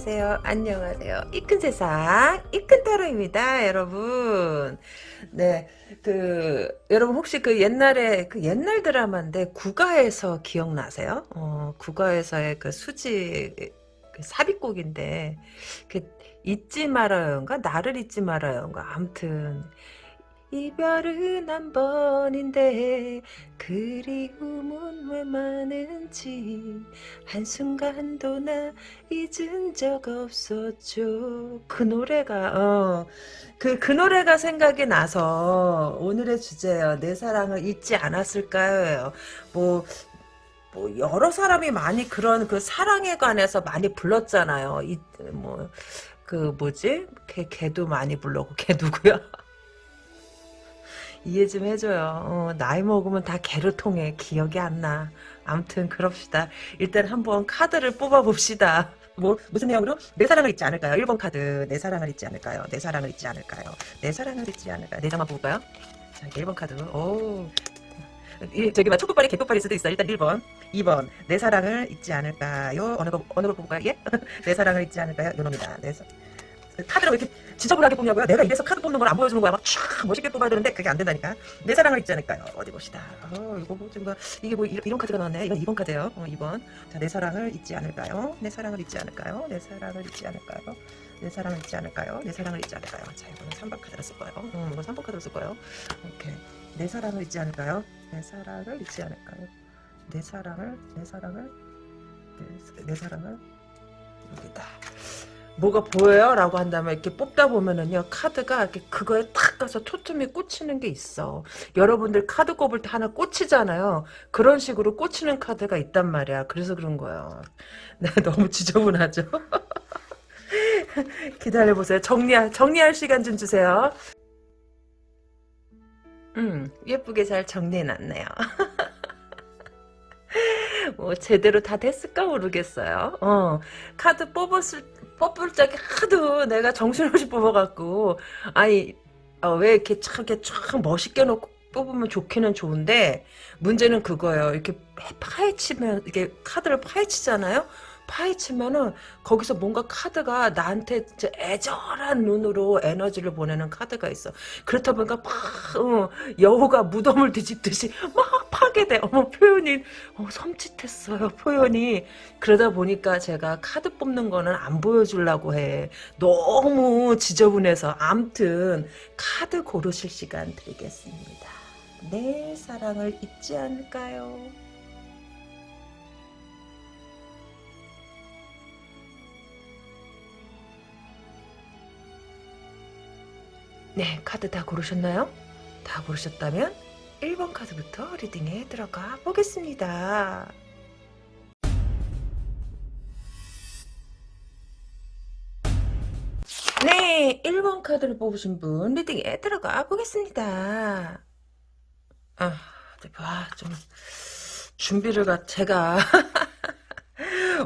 안녕하세요. 안녕하세요. 이큰 세상, 이큰 타로입니다, 여러분. 네, 그, 여러분 혹시 그 옛날에, 그 옛날 드라마인데, 국가에서 기억나세요? 어, 국가에서의 그 수지, 그 삽입곡인데, 그, 잊지 말아요인가? 나를 잊지 말아요인가? 암튼, 이별은 한 번인데 그리움은 왜 많은지 한순간도 나 잊은 적 없었죠 그 노래가 어, 그, 그 노래가 생각이 나서 오늘의 주제예요 내 사랑을 잊지 않았을까요 뭐, 뭐 여러 사람이 많이 그런 그 사랑에 관해서 많이 불렀잖아요 이, 뭐, 그 뭐지? 걔, 걔도 많이 불렀고 걔 누구야? 이해 좀 해줘요. 어, 나이 먹으면 다 개로 통해. 기억이 안 나. 암튼 그럽시다. 일단 한번 카드를 뽑아봅시다. 뭐 무슨 내용으로? 내 사랑을 잊지 않을까요? 1번 카드 내 사랑을 잊지 않을까요? 내 사랑을 잊지 않을까요? 내 사랑을 잊지 않을까요? 네 장만 뽑을까요? 자 1번 카드 오 이, 저기 막 촛불발이 개꽃발일 수도 있어. 일단 1번. 2번. 내 사랑을 잊지 않을까요? 어느 거, 어느 거 뽑을까요? 예? 내 사랑을 잊지 않을까요? 요놈이다. 내 사... 카드를 왜 이렇게 지저분하게 뽑냐고요? 내가 이래서 카드 뽑는 걸 안 보여주는 거야. 막 촥 멋있게 뽑아야 되는데 그게 안 된다니까. 내 사랑을 잊지 않을까요? 어디 봅시다. 어, 이거 뭐, 좀, 이게 뭐 이런, 이런 카드가 나왔네. 이건 2번 카드예요. 어, 2번. 자, 내 사랑을 잊지 않을까요? 내 사랑을 잊지 않을까요? 내 사랑을 잊지 않을까요? 내 사랑을 잊지 않을까요? 내 사랑을 잊지 않을까요? 자, 이거는 3번 카드를 쓸 거예요. 음, 이건 3번 카드를 쓸 거예요. 오케이. 내 사랑을 잊지 않을까요? 내 사랑을 잊지 않을까요? 내 사랑을, 내 사랑을, 내, 내 사랑을, 여기다. 뭐가 보여요? 라고 한다면 이렇게 뽑다 보면은요 카드가 이렇게 그거에 탁 가서 초점이 꽂히는 게 있어. 여러분들 카드 꼽을 때 하나 꽂히잖아요. 그런 식으로 꽂히는 카드가 있단 말이야. 그래서 그런 거예요. 네, 너무 지저분하죠? 기다려보세요. 정리할, 정리할 시간 좀 주세요. 음 예쁘게 잘 정리해놨네요. 뭐 제대로 다 됐을까 모르겠어요. 어 카드 뽑았을 뽑을 적에 하도 내가 정신없이 뽑아갖고 아니 어, 왜 이렇게 참 이렇게 쫙 멋있게 놓고 뽑으면 좋기는 좋은데 문제는 그거예요. 이렇게 파헤치면 이게 카드를 파헤치잖아요. 파헤치면은 거기서 뭔가 카드가 나한테 애절한 눈으로 에너지를 보내는 카드가 있어. 그렇다 보니까 막 어, 여우가 무덤을 뒤집듯이 막 파괴돼. 어머 표현이 어, 섬찟했어요. 표현이 그러다 보니까 제가 카드 뽑는 거는 안 보여주려고 해. 너무 지저분해서 암튼 카드 고르실 시간 드리겠습니다. 내 사랑을 잊지 않을까요? 네, 카드 다 고르셨나요? 다 고르셨다면 1번 카드부터 리딩에 들어가 보겠습니다. 네, 1번 카드를 뽑으신 분 리딩에 들어가 보겠습니다. 아, 좀 준비를 가 제가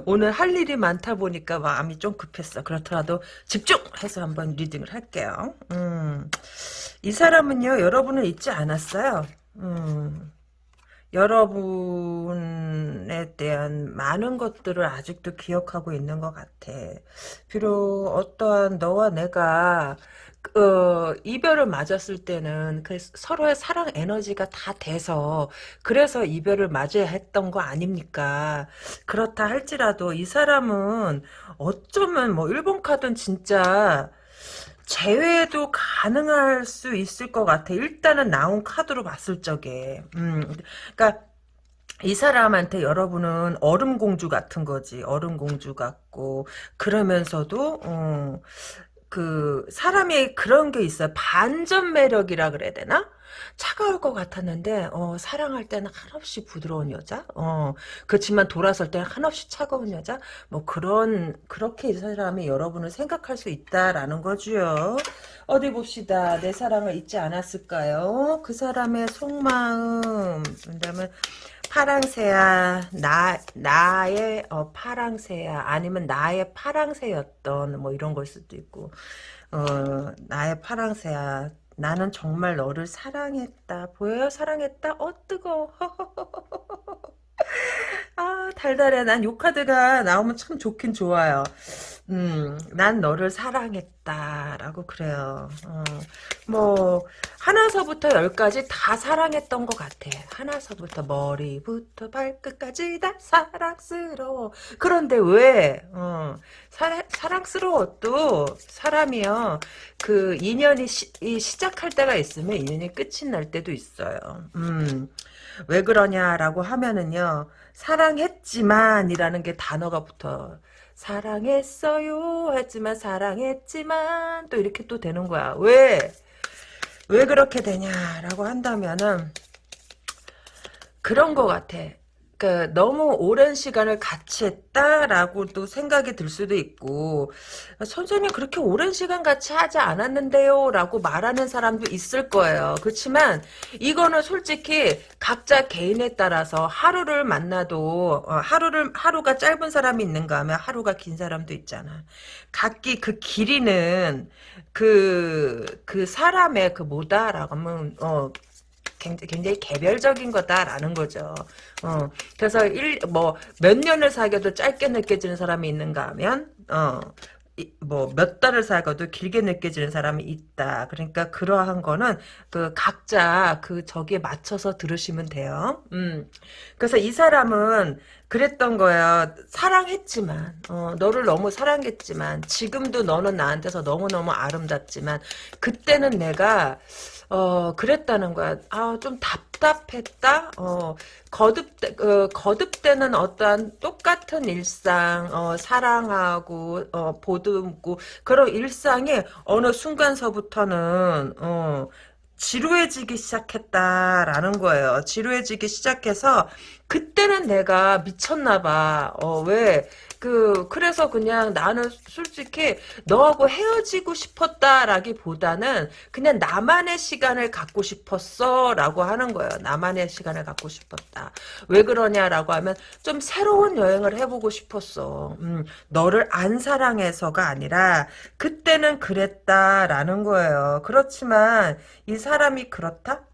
오늘 할 일이 많다 보니까 마음이 좀 급했어. 그렇더라도 집중해서 한번 리딩을 할게요. 음, 이 사람은요, 여러분을 잊지 않았어요. 음, 여러분에 대한 많은 것들을 아직도 기억하고 있는 것 같아. 비록 어떠한 너와 내가 어, 이별을 맞았을 때는 그 서로의 사랑 에너지가 다 돼서 그래서 이별을 맞아야 했던 거 아닙니까? 그렇다 할지라도 이 사람은 어쩌면 뭐 일본 카드는 진짜 제외도 가능할 수 있을 것 같아. 일단은 나온 카드로 봤을 적에. 음, 그러니까 이 사람한테 여러분은 얼음공주 같은 거지. 얼음공주 같고 그러면서도 어, 그 사람이 그런 게 있어요. 반전 매력이라 그래야 되나? 차가울 것 같았는데 어, 사랑할 때는 한없이 부드러운 여자? 어, 그렇지만 돌아설 때는 한없이 차가운 여자? 뭐 그런 그렇게 이 사람이 여러분을 생각할 수 있다라는 거죠 어디 봅시다. 내 사랑을 잊지 않았을까요? 그 사람의 속마음. 그다음에 파랑새야 나 나의 어, 파랑새야 아니면 나의 파랑새였던 뭐 이런 걸 수도 있고 어 나의 파랑새야 나는 정말 너를 사랑했다 보여요 사랑했다? 어 뜨거 아, 달달해. 난 요 카드가 나오면 참 좋긴 좋아요. 음, 난 너를 사랑했다 라고 그래요. 어, 뭐 하나서부터 열까지 다 사랑했던 것 같아. 하나서부터 머리부터 발끝까지 다 사랑스러워. 그런데 왜 어, 사, 사랑스러워도 사람이요 그 인연이 시, 시작할 때가 있으면 인연이 끝이 날 때도 있어요. 음, 왜 그러냐라고 하면은요 사랑했지만이라는 게 단어가 붙어. 사랑했어요 했지만 사랑했지만 또 이렇게 또 되는 거야. 왜? 왜 그렇게 되냐라고 한다면은 그런 거 같아. 그 너무 오랜 시간을 같이 했다라고도 생각이 들 수도 있고 선생님 그렇게 오랜 시간 같이 하지 않았는데요 라고 말하는 사람도 있을 거예요. 그렇지만 이거는 솔직히 각자 개인에 따라서 하루를 만나도 어, 하루를 하루가 짧은 사람이 있는가 하면 하루가 긴 사람도 있잖아. 각기 그 길이는 그, 그 사람의 그 뭐다라고 하면, 어, 굉장히, 굉장히 개별적인 거다라는 거죠. 어, 그래서 일, 뭐, 몇 년을 사귀어도 짧게 느껴지는 사람이 있는가 하면, 어, 뭐몇 달을 살고도 길게 느껴지는 사람이 있다. 그러니까 그러한 거는 그 각자 그 저기에 맞춰서 들으시면 돼요. 음. 그래서 이 사람은 그랬던 거야. 사랑했지만 어, 너를 너무 사랑했지만 지금도 너는 나한테서 너무너무 아름답지만 그때는 내가 어, 그랬다는 거야. 아, 좀 답답했다? 어, 거듭, 어, 거듭되는 어떠한 똑같은 일상, 어, 사랑하고, 어, 보듬고, 그런 일상이 어느 순간서부터는, 어, 지루해지기 시작했다라는 거예요. 지루해지기 시작해서 그때는 내가 미쳤나 봐. 어, 왜? 그 그래서 그냥 나는 솔직히 너하고 헤어지고 싶었다라기보다는 그냥 나만의 시간을 갖고 싶었어라고 하는 거예요. 나만의 시간을 갖고 싶었다. 왜 그러냐라고 하면 좀 새로운 여행을 해보고 싶었어. 음, 너를 안 사랑해서가 아니라 그때는 그랬다라는 거예요. 그렇지만 이 사람이 그렇다?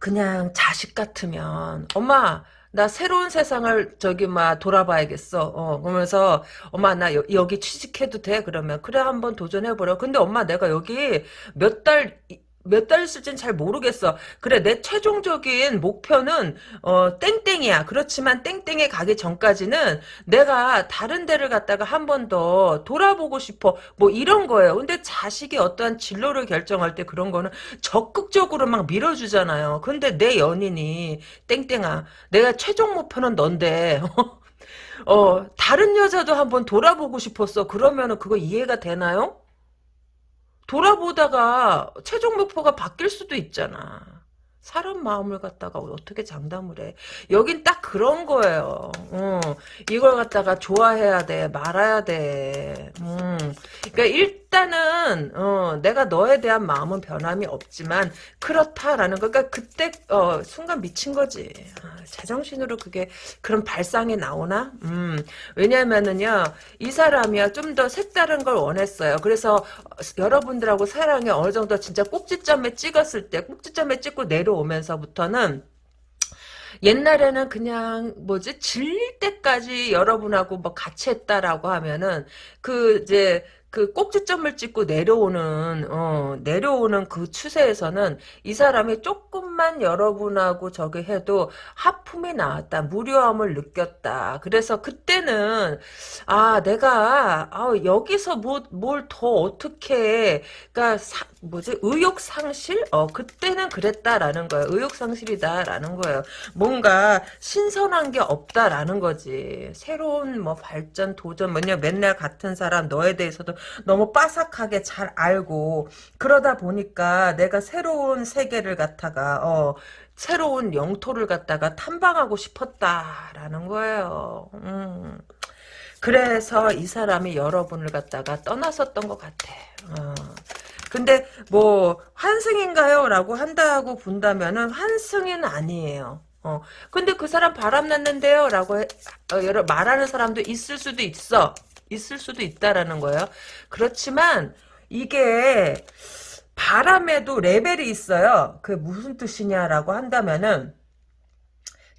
그냥 자식 같으면 엄마 나 새로운 세상을 저기 막 돌아봐야겠어. 어, 그러면서 엄마 나 여, 여기 취직해도 돼? 그러면 그래 한번 도전해보려. 근데 엄마 내가 여기 몇달 몇 달 있을지는 잘 모르겠어. 그래 내 최종적인 목표는 어 땡땡이야. 그렇지만 땡땡에 가기 전까지는 내가 다른 데를 갔다가 한 번 더 돌아보고 싶어. 뭐 이런 거예요. 근데 자식이 어떠한 진로를 결정할 때 그런 거는 적극적으로 막 밀어주잖아요. 근데 내 연인이 땡땡아 내가 최종 목표는 넌데 어 다른 여자도 한번 돌아보고 싶었어. 그러면은 그거 이해가 되나요? 돌아보다가 최종 목표가 바뀔 수도 있잖아. 사람 마음을 갖다가 어떻게 장담을 해. 여긴 딱 그런 거예요. 어, 이걸 갖다가 좋아해야 돼. 말아야 돼. 음. 그러니까 일단은 어, 내가 너에 대한 마음은 변함이 없지만 그렇다라는 거. 그러니까 그때 어, 순간 미친 거지. 아, 제정신으로 그게 그런 발상이 나오나? 음. 왜냐면은요. 이 사람이야 좀 더 색다른 걸 원했어요. 그래서 여러분들하고 사랑이 어느 정도 진짜 꼭지점에 찍었을 때 꼭지점에 찍고 내려 오면서부터는 옛날에는 그냥 뭐지? 질릴 때까지 여러분하고 뭐 같이 했다라고 하면은 그 이제 그 꼭지점을 찍고 내려오는 어, 내려오는 그 추세에서는 이 사람이 조금만 여러분하고 저기 해도 하품이 나왔다 무료함을 느꼈다. 그래서 그때는 아 내가 아, 여기서 뭐 뭘 더 어떻게 그러니까 사, 뭐지 의욕 상실 어 그때는 그랬다라는 거예요 의욕 상실이다라는 거예요 뭔가 신선한 게 없다라는 거지 새로운 뭐 발전 도전 뭐냐 맨날 같은 사람 너에 대해서도 너무 빠삭하게 잘 알고 그러다 보니까 내가 새로운 세계를 갖다가 어 새로운 영토를 갖다가 탐방하고 싶었다라는 거예요. 음. 그래서 이 사람이 여러분을 갖다가 떠났었던 것 같아. 어. 근데 뭐 환승인가요? 라고 한다고 본다면은 환승은 아니에요. 어. 근데 그 사람 바람 났는데요? 라고 해, 어, 말하는 사람도 있을 수도 있어. 있을 수도 있다라는 거예요. 그렇지만 이게 바람에도 레벨이 있어요. 그 무슨 뜻이냐라고 한다면은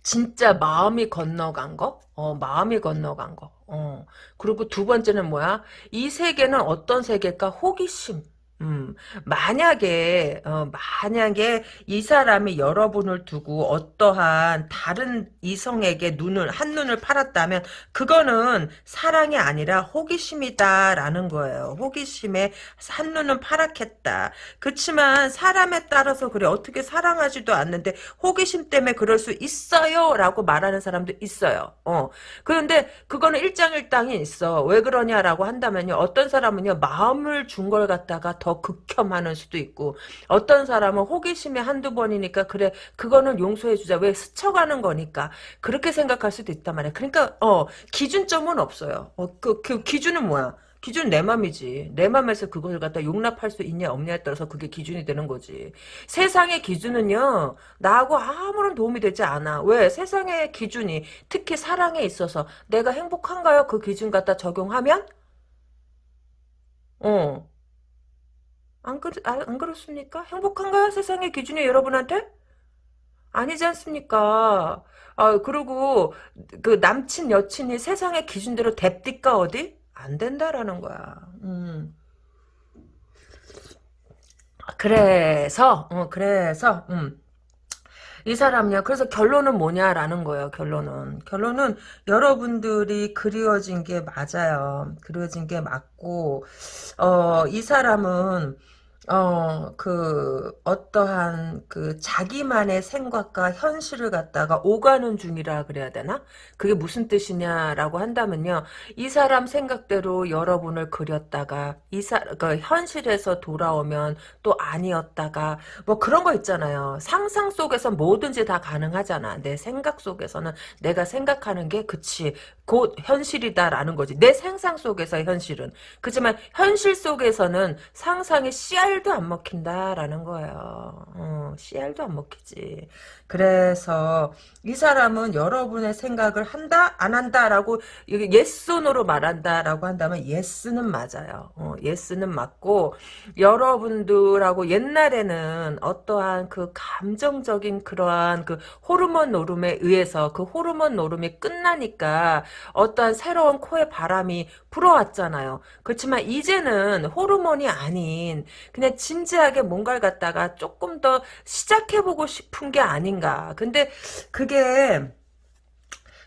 진짜 마음이 건너간 거? 어, 마음이 건너간 거. 어. 그리고 두 번째는 뭐야? 이 세계는 어떤 세계일까? 호기심. 음, 만약에, 어, 만약에 이 사람이 여러분을 두고 어떠한 다른 이성에게 눈을, 한눈을 팔았다면, 그거는 사랑이 아니라 호기심이다라는 거예요. 호기심에 한눈은 파랗겠다. 그치만 사람에 따라서 그래. 어떻게 사랑하지도 않는데, 호기심 때문에 그럴 수 있어요. 라고 말하는 사람도 있어요. 어. 그런데 그거는 일장일당이 있어. 왜 그러냐라고 한다면요. 어떤 사람은요, 마음을 준 걸 갖다가 더 극혐하는 수도 있고 어떤 사람은 호기심이 한두 번이니까 그래 그거는 용서해 주자 왜 스쳐가는 거니까 그렇게 생각할 수도 있단 말이야 그러니까 어 기준점은 없어요 어, 그, 그 기준은 뭐야 기준 내 맘이지. 내 맘에서 그것을 갖다 용납할 수 있냐 없냐에 따라서 그게 기준이 되는 거지. 세상의 기준은요. 나하고 아무런 도움이 되지 않아. 왜? 세상의 기준이 특히 사랑에 있어서 내가 행복한가요? 그 기준 갖다 적용하면 어 안, 그렇, 아, 안 그렇습니까? 행복한가요? 세상의 기준이 여러분한테? 아니지 않습니까? 아, 그리고 그 남친, 여친이 세상의 기준대로 됩디까 어디? 안 된다라는 거야. 음. 그래서, 어, 그래서, 음. 이 사람이야. 그래서 결론은 뭐냐라는 거예요. 결론은. 결론은 여러분들이 그리워진 게 맞아요. 그리워진 게 맞고, 어, 이 사람은 어, 그, 어떠한, 그, 자기만의 생각과 현실을 갖다가 오가는 중이라 그래야 되나? 그게 무슨 뜻이냐라고 한다면요. 이 사람 생각대로 여러분을 그렸다가, 이 사, 그, 현실에서 돌아오면 또 아니었다가, 뭐 그런 거 있잖아요. 상상 속에서 뭐든지 다 가능하잖아. 내 생각 속에서는 내가 생각하는 게, 그치, 곧 현실이다라는 거지. 내 상상 속에서 현실은. 그렇지만, 현실 속에서는 상상의 씨알 씨알도 안 먹힌다라는 거예요. 어, 씨알도 안 먹히지. 그래서 이 사람은 여러분의 생각을 한다 안 한다라고 yes no로 말한다라고 한다면 yes는 맞아요. 어, yes는 맞고 여러분들하고 옛날에는 어떠한 그 감정적인 그러한 그 호르몬 노름에 의해서 그 호르몬 노름이 끝나니까 어떠한 새로운 코에 바람이 불어왔잖아요. 그렇지만 이제는 호르몬이 아닌 그냥 진지하게 뭔가를 갖다가 조금 더 시작해보고 싶은 게 아닌가. 근데 그게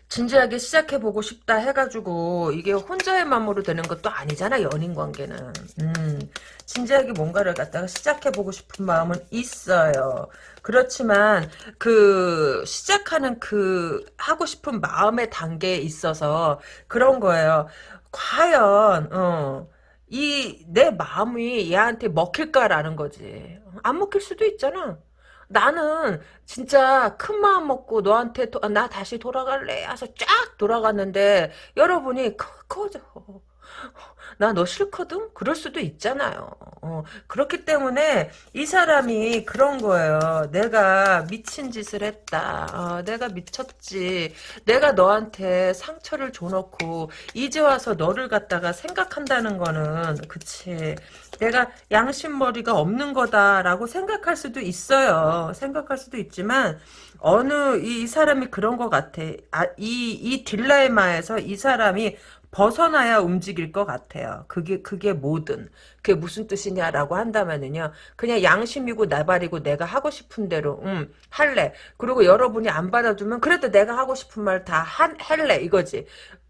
진지하게 시작해보고 싶다 해가지고 이게 혼자의 마음으로 되는 것도 아니잖아 연인 관계는. 음, 진지하게 뭔가를 갖다가 시작해보고 싶은 마음은 있어요. 그렇지만 그 시작하는 그 하고 싶은 마음의 단계에 있어서 그런 거예요. 과연 어, 이 내 마음이 얘한테 먹힐까라는 거지. 안 먹힐 수도 있잖아. 나는 진짜 큰 마음 먹고 너한테 도, 나 다시 돌아갈래 해서 쫙 돌아갔는데 여러분이 커져. 나 너 싫거든? 그럴 수도 있잖아요. 어, 그렇기 때문에 이 사람이 그런 거예요. 내가 미친 짓을 했다. 어, 내가 미쳤지. 내가 너한테 상처를 줘놓고 이제 와서 너를 갖다가 생각한다는 거는 그치. 내가 양심머리가 없는 거다라고 생각할 수도 있어요. 생각할 수도 있지만 어느 이, 이 사람이 그런 것 같아. 아, 이, 이 딜레마에서 이 사람이 벗어나야 움직일 것 같아요. 그게 그게 뭐든 그게 무슨 뜻이냐라고 한다면은요. 그냥 양심이고 나발이고 내가 하고 싶은 대로 음 할래. 그리고 여러분이 안 받아주면 그래도 내가 하고 싶은 말 다 할래 이거지.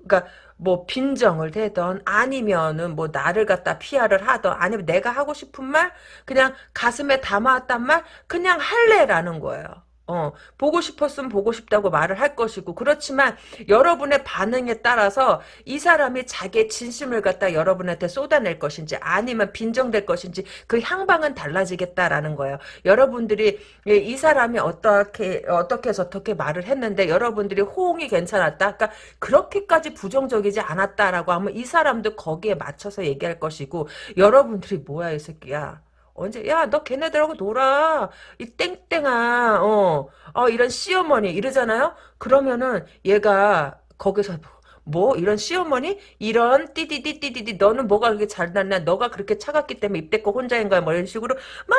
그러니까 뭐 빈정을 대던 아니면은 뭐 나를 갖다 피하를 하던 아니면 내가 하고 싶은 말 그냥 가슴에 담아왔단 말 그냥 할래라는 거예요. 어, 보고 싶었으면 보고 싶다고 말을 할 것이고 그렇지만 여러분의 반응에 따라서 이 사람이 자기의 진심을 갖다 여러분한테 쏟아낼 것인지 아니면 빈정될 것인지 그 향방은 달라지겠다라는 거예요. 여러분들이 이 사람이 어떻게 어떻게 해서 어떻게 말을 했는데 여러분들이 호응이 괜찮았다. 그러니까 그렇게까지 부정적이지 않았다라고 하면 이 사람도 거기에 맞춰서 얘기할 것이고 여러분들이 뭐야 이 새끼야. 언제 야 너 걔네들하고 놀아. 이 땡땡아 어, 어 이런 시어머니 이러잖아요? 그러면은 얘가 거기서 뭐 이런 시어머니? 이런 띠디디 띠디디 너는 뭐가 그렇게 잘났냐? 너가 그렇게 차갑기 때문에 입대고 혼자인 거야? 뭐 이런 식으로 막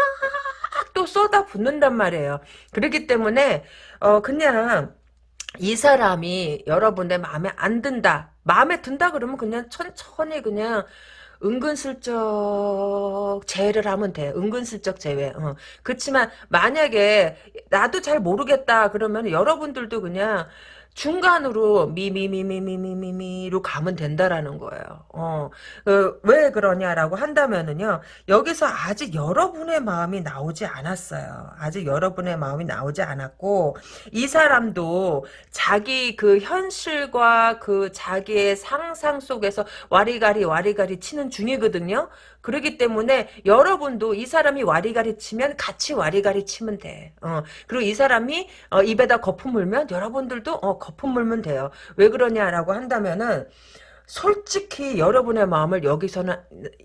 또 쏟아 붓는단 말이에요. 그렇기 때문에 어 그냥 이 사람이 여러분의 마음에 안 든다. 마음에 든다 그러면 그냥 천천히 그냥 은근슬쩍 제외를 하면 돼. 은근슬쩍 제외. 어. 그렇지만 만약에 나도 잘 모르겠다 그러면 여러분들도 그냥 중간으로 미미미미미미미미로 가면 된다라는 거예요. 어, 어, 왜 그러냐라고 한다면은요. 여기서 아직 여러분의 마음이 나오지 않았어요. 아직 여러분의 마음이 나오지 않았고 이 사람도 자기 그 현실과 그 자기의 상상 속에서 와리가리 와리가리 치는 중이거든요. 그렇기 때문에 여러분도 이 사람이 와리가리 치면 같이 와리가리 치면 돼. 어, 그리고 이 사람이 어, 입에다 거품 물면 여러분들도 어, 거품 물면 돼요. 왜 그러냐라고 한다면은 솔직히 여러분의 마음을 여기서는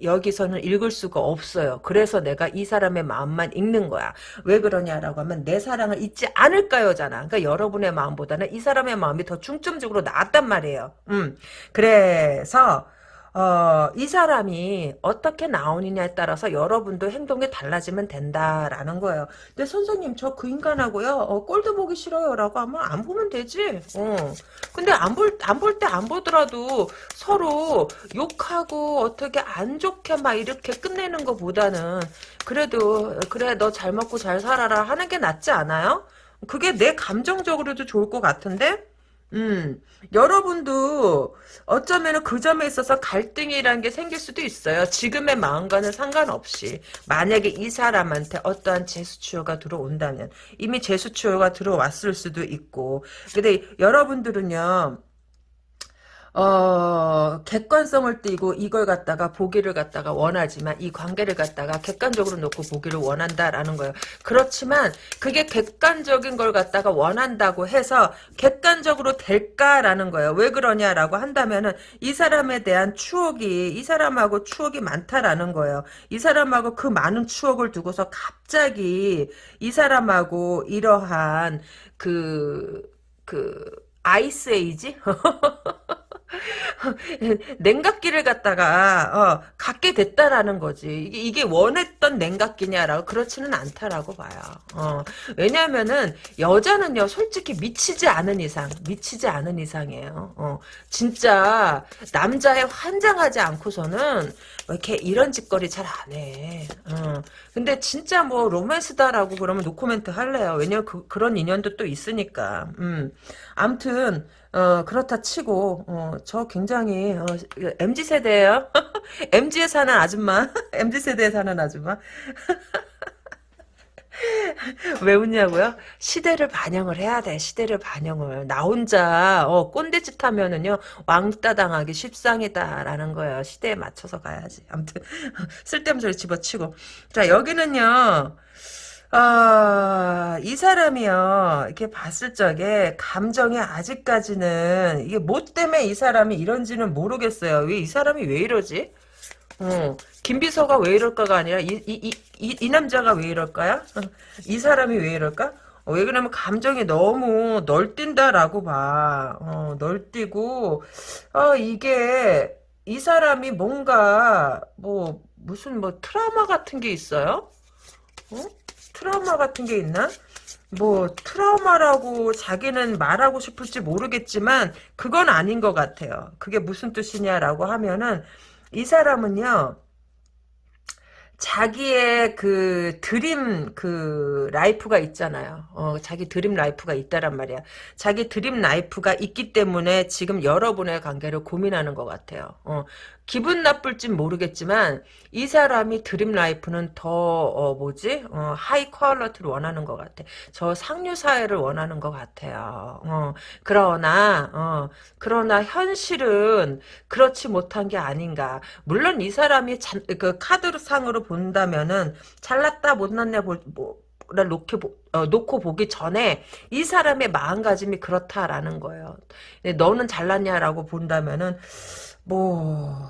여기서는 읽을 수가 없어요. 그래서 내가 이 사람의 마음만 읽는 거야. 왜 그러냐라고 하면 내 사랑을 잊지 않을까요잖아. 그러니까 여러분의 마음보다는 이 사람의 마음이 더 중점적으로 나왔단 말이에요. 음. 그래서 어, 이 사람이 어떻게 나오느냐에 따라서 여러분도 행동이 달라지면 된다라는 거예요. 근데 선생님 저 그 인간하고요 어, 꼴도 보기 싫어요 라고 하면 안 보면 되지. 어. 근데 안 볼 안 볼 때 안 보더라도 서로 욕하고 어떻게 안 좋게 막 이렇게 끝내는 것보다는 그래도 그래 너 잘 먹고 잘 살아라 하는 게 낫지 않아요? 그게 내 감정적으로도 좋을 것 같은데? 음, 여러분도 어쩌면 그 점에 있어서 갈등이라는 게 생길 수도 있어요. 지금의 마음과는 상관없이. 만약에 이 사람한테 어떠한 재수치료가 들어온다면, 이미 재수치료가 들어왔을 수도 있고. 근데 여러분들은요, 어, 객관성을 띠고 이걸 갖다가 보기를 갖다가 원하지만 이 관계를 갖다가 객관적으로 놓고 보기를 원한다라는 거예요. 그렇지만 그게 객관적인 걸 갖다가 원한다고 해서 객관적으로 될까라는 거예요. 왜 그러냐라고 한다면은 이 사람에 대한 추억이 이 사람하고 추억이 많다라는 거예요. 이 사람하고 그 많은 추억을 두고서 갑자기 이 사람하고 이러한 그, 그, 아이스 에이지? 냉각기를 갖다가 어, 갖게 됐다라는 거지. 이게, 이게 원했던 냉각기냐라고 그렇지는 않다라고 봐요. 어, 왜냐하면은 여자는요 솔직히 미치지 않은 이상 미치지 않은 이상이에요. 어, 진짜 남자에 환장하지 않고서는 이렇게 이런 짓거리 잘 안 해. 어. 근데 진짜 뭐 로맨스다라고 그러면 노코멘트 할래요. 왜냐면 그, 그런 인연도 또 있으니까. 음. 암튼 어, 그렇다 치고, 어, 저 굉장히, 어, MZ세대예요 MZ에 사는 아줌마. MZ세대에 사는 아줌마. 왜 웃냐고요? 시대를 반영을 해야 돼. 시대를 반영을. 나 혼자 어, 꼰대짓 하면은요. 왕따 당하기 십상이다라는 거예요. 시대에 맞춰서 가야지. 아무튼 쓸데없는 소리 집어치고. 자 여기는요. 아, 이 사람이요, 이렇게 봤을 적에, 감정이 아직까지는, 이게 뭐 때문에 이 사람이 이런지는 모르겠어요. 왜 이 사람이 왜 이러지? 어, 김비서가 왜 이럴까가 아니라, 이, 이, 이, 이, 이 남자가 왜 이럴까요? 이 사람이 왜 이럴까? 어, 왜 그러면 감정이 너무 널뛴다라고 봐. 어, 널뛰고, 어, 이게, 이 사람이 뭔가, 뭐, 무슨 뭐 트라우마 같은 게 있어요? 어? 트라우마 같은 게 있나? 뭐 트라우마라고 자기는 말하고 싶을지 모르겠지만 그건 아닌 것 같아요. 그게 무슨 뜻이냐라고 하면은 이 사람은요. 자기의 그 dream 그 life가 있잖아요. 어, 자기 dream life가 있다란 말이야. 자기 dream life가 있기 때문에 지금 여러분의 관계를 고민하는 것 같아요. 어, 기분 나쁠진 모르겠지만 이 사람이 dream life는 더 어, 뭐지 어, high quality를 원하는 것 같아. 저 상류 사회를 원하는 것 같아요. 어, 그러나 어, 그러나 현실은 그렇지 못한 게 아닌가. 물론 이 사람이 잔, 그 카드 상으로 본다면은 잘났다 못났냐 볼 뭐, 를 놓고, 어, 놓고 보기 전에 이 사람의 마음가짐이 그렇다라는 거예요. 너는 잘났냐라고 본다면은 뭐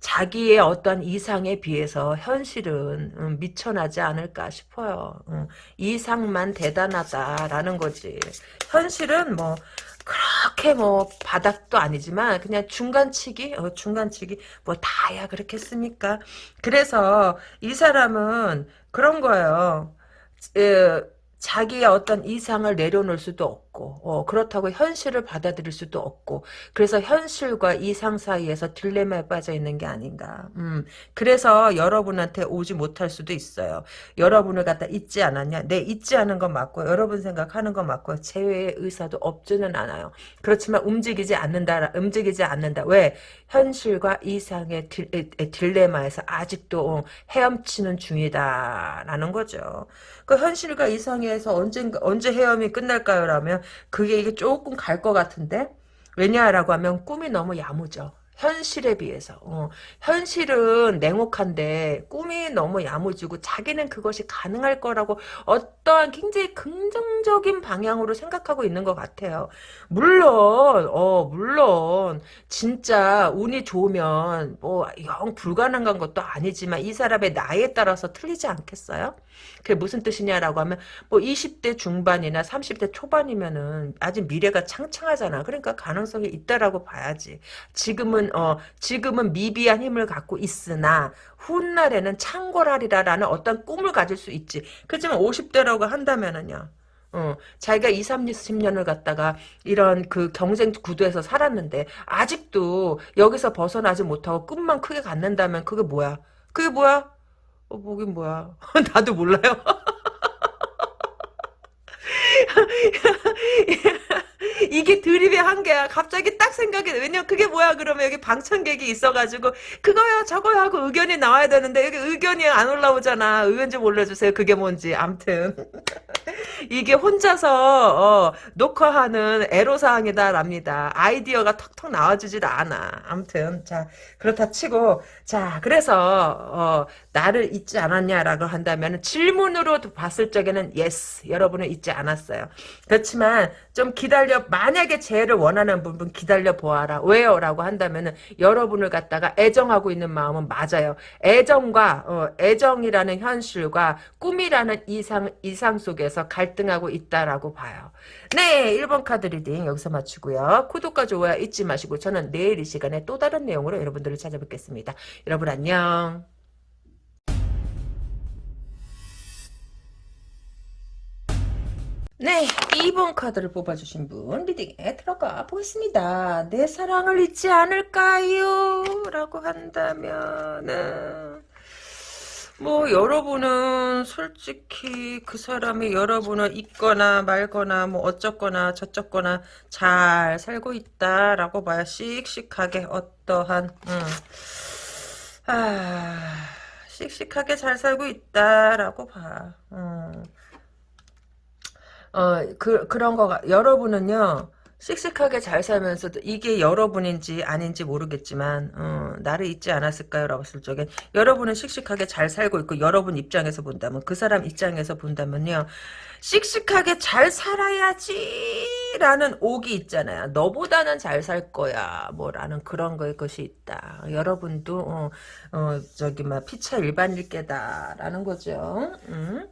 자기의 어떤 이상에 비해서 현실은 음, 미쳐나지 않을까 싶어요. 음, 이상만 대단하다라는 거지. 현실은 뭐 그렇게 뭐 바닥도 아니지만 그냥 중간치기 어, 중간치기 뭐 다야 그렇겠습니까? 그래서 이 사람은 그런 거예요. 에, 자기의 어떤 이상을 내려놓을 수도 없고 어, 그렇다고 현실을 받아들일 수도 없고 그래서 현실과 이상 사이에서 딜레마에 빠져 있는 게 아닌가. 음, 그래서 여러분한테 오지 못할 수도 있어요. 여러분을 갖다 잊지 않았냐? 내 잊지 않은 건 맞고 여러분 생각하는 건 맞고 제외의 의사도 없지는 않아요. 그렇지만 움직이지 않는다. 움직이지 않는다. 왜? 현실과 이상의 딜, 딜레마에서 아직도 헤엄치는 중이다라는 거죠. 그 현실과 이상에서 언제 언제 헤엄이 끝날까요? 라면 그게 이게 조금 갈 것 같은데 왜냐라고 하면 꿈이 너무 야무져. 현실에 비해서 어, 현실은 냉혹한데 꿈이 너무 야무지고 자기는 그것이 가능할 거라고 어떠한 굉장히 긍정적인 방향으로 생각하고 있는 것 같아요. 물론 어 물론 진짜 운이 좋으면 뭐 영 불가능한 것도 아니지만 이 사람의 나이에 따라서 틀리지 않겠어요? 그게 무슨 뜻이냐라고 하면 뭐 20대 중반이나 30대 초반이면은 아직 미래가 창창하잖아. 그러니까 가능성이 있다라고 봐야지. 지금은 어 지금은 미비한 힘을 갖고 있으나 훗날에는 창궐하리라라는 어떤 꿈을 가질 수 있지. 그렇지만 50대라고 한다면은요. 어, 자기가 2, 30년을 갖다가 이런 그 경쟁 구도에서 살았는데 아직도 여기서 벗어나지 못하고 꿈만 크게 갖는다면 그게 뭐야? 그게 뭐야? 어, 뭐긴 뭐야. 나도 몰라요. 이게 드립의 한계야. 갑자기 딱 생각이, 왜냐면 그게 뭐야, 그러면 여기 방청객이 있어가지고, 그거야, 저거야 하고 의견이 나와야 되는데, 여기 의견이 안 올라오잖아. 의견 좀 올려주세요. 그게 뭔지. 암튼. 이게 혼자서, 어, 녹화하는 애로사항이다랍니다. 아이디어가 턱턱 나와주질 않아. 암튼. 자, 그렇다 치고, 자, 그래서, 어, 나를 잊지 않았냐라고 한다면, 질문으로 봤을 적에는, yes. 여러분은 잊지 않았어요. 그렇지만, 좀 기다려 만약에 재해를 원하는 부분 기다려 보아라. 왜요? 라고 한다면은 여러분을 갖다가 애정하고 있는 마음은 맞아요. 애정과 어, 애정이라는 현실과 꿈이라는 이상 이상 속에서 갈등하고 있다라고 봐요. 네 1번 카드 reading 여기서 마치고요. 구독과 좋아요 잊지 마시고 저는 내일 이 시간에 또 다른 내용으로 여러분들을 찾아뵙겠습니다. 여러분 안녕 네, 2번 카드를 뽑아주신 분 reading에 들어가 보겠습니다. 내 사랑을 잊지 않을까요? 라고 한다면은 뭐 여러분은 솔직히 그 사람이 여러분을 잊거나 말거나 뭐 어쩌거나 저쩌거나 잘 살고 있다라고 봐야 씩씩하게 어떠한 음. 아 씩씩하게 잘 살고 있다라고 봐. 음. 어, 그, 그런 거가, 여러분은요, 씩씩하게 잘 살면서도 이게 여러분인지 아닌지 모르겠지만 어, 나를 잊지 않았을까요? 라고 했을 적엔 여러분은 씩씩하게 잘 살고 있고 여러분 입장에서 본다면 그 사람 입장에서 본다면요 씩씩하게 잘 살아야지 라는 옥이 있잖아요 너보다는 잘 살 거야 뭐 라는 그런 거의 것이 있다 여러분도 어, 어 저기 막 피차 일반일 게다 라는 거죠 음?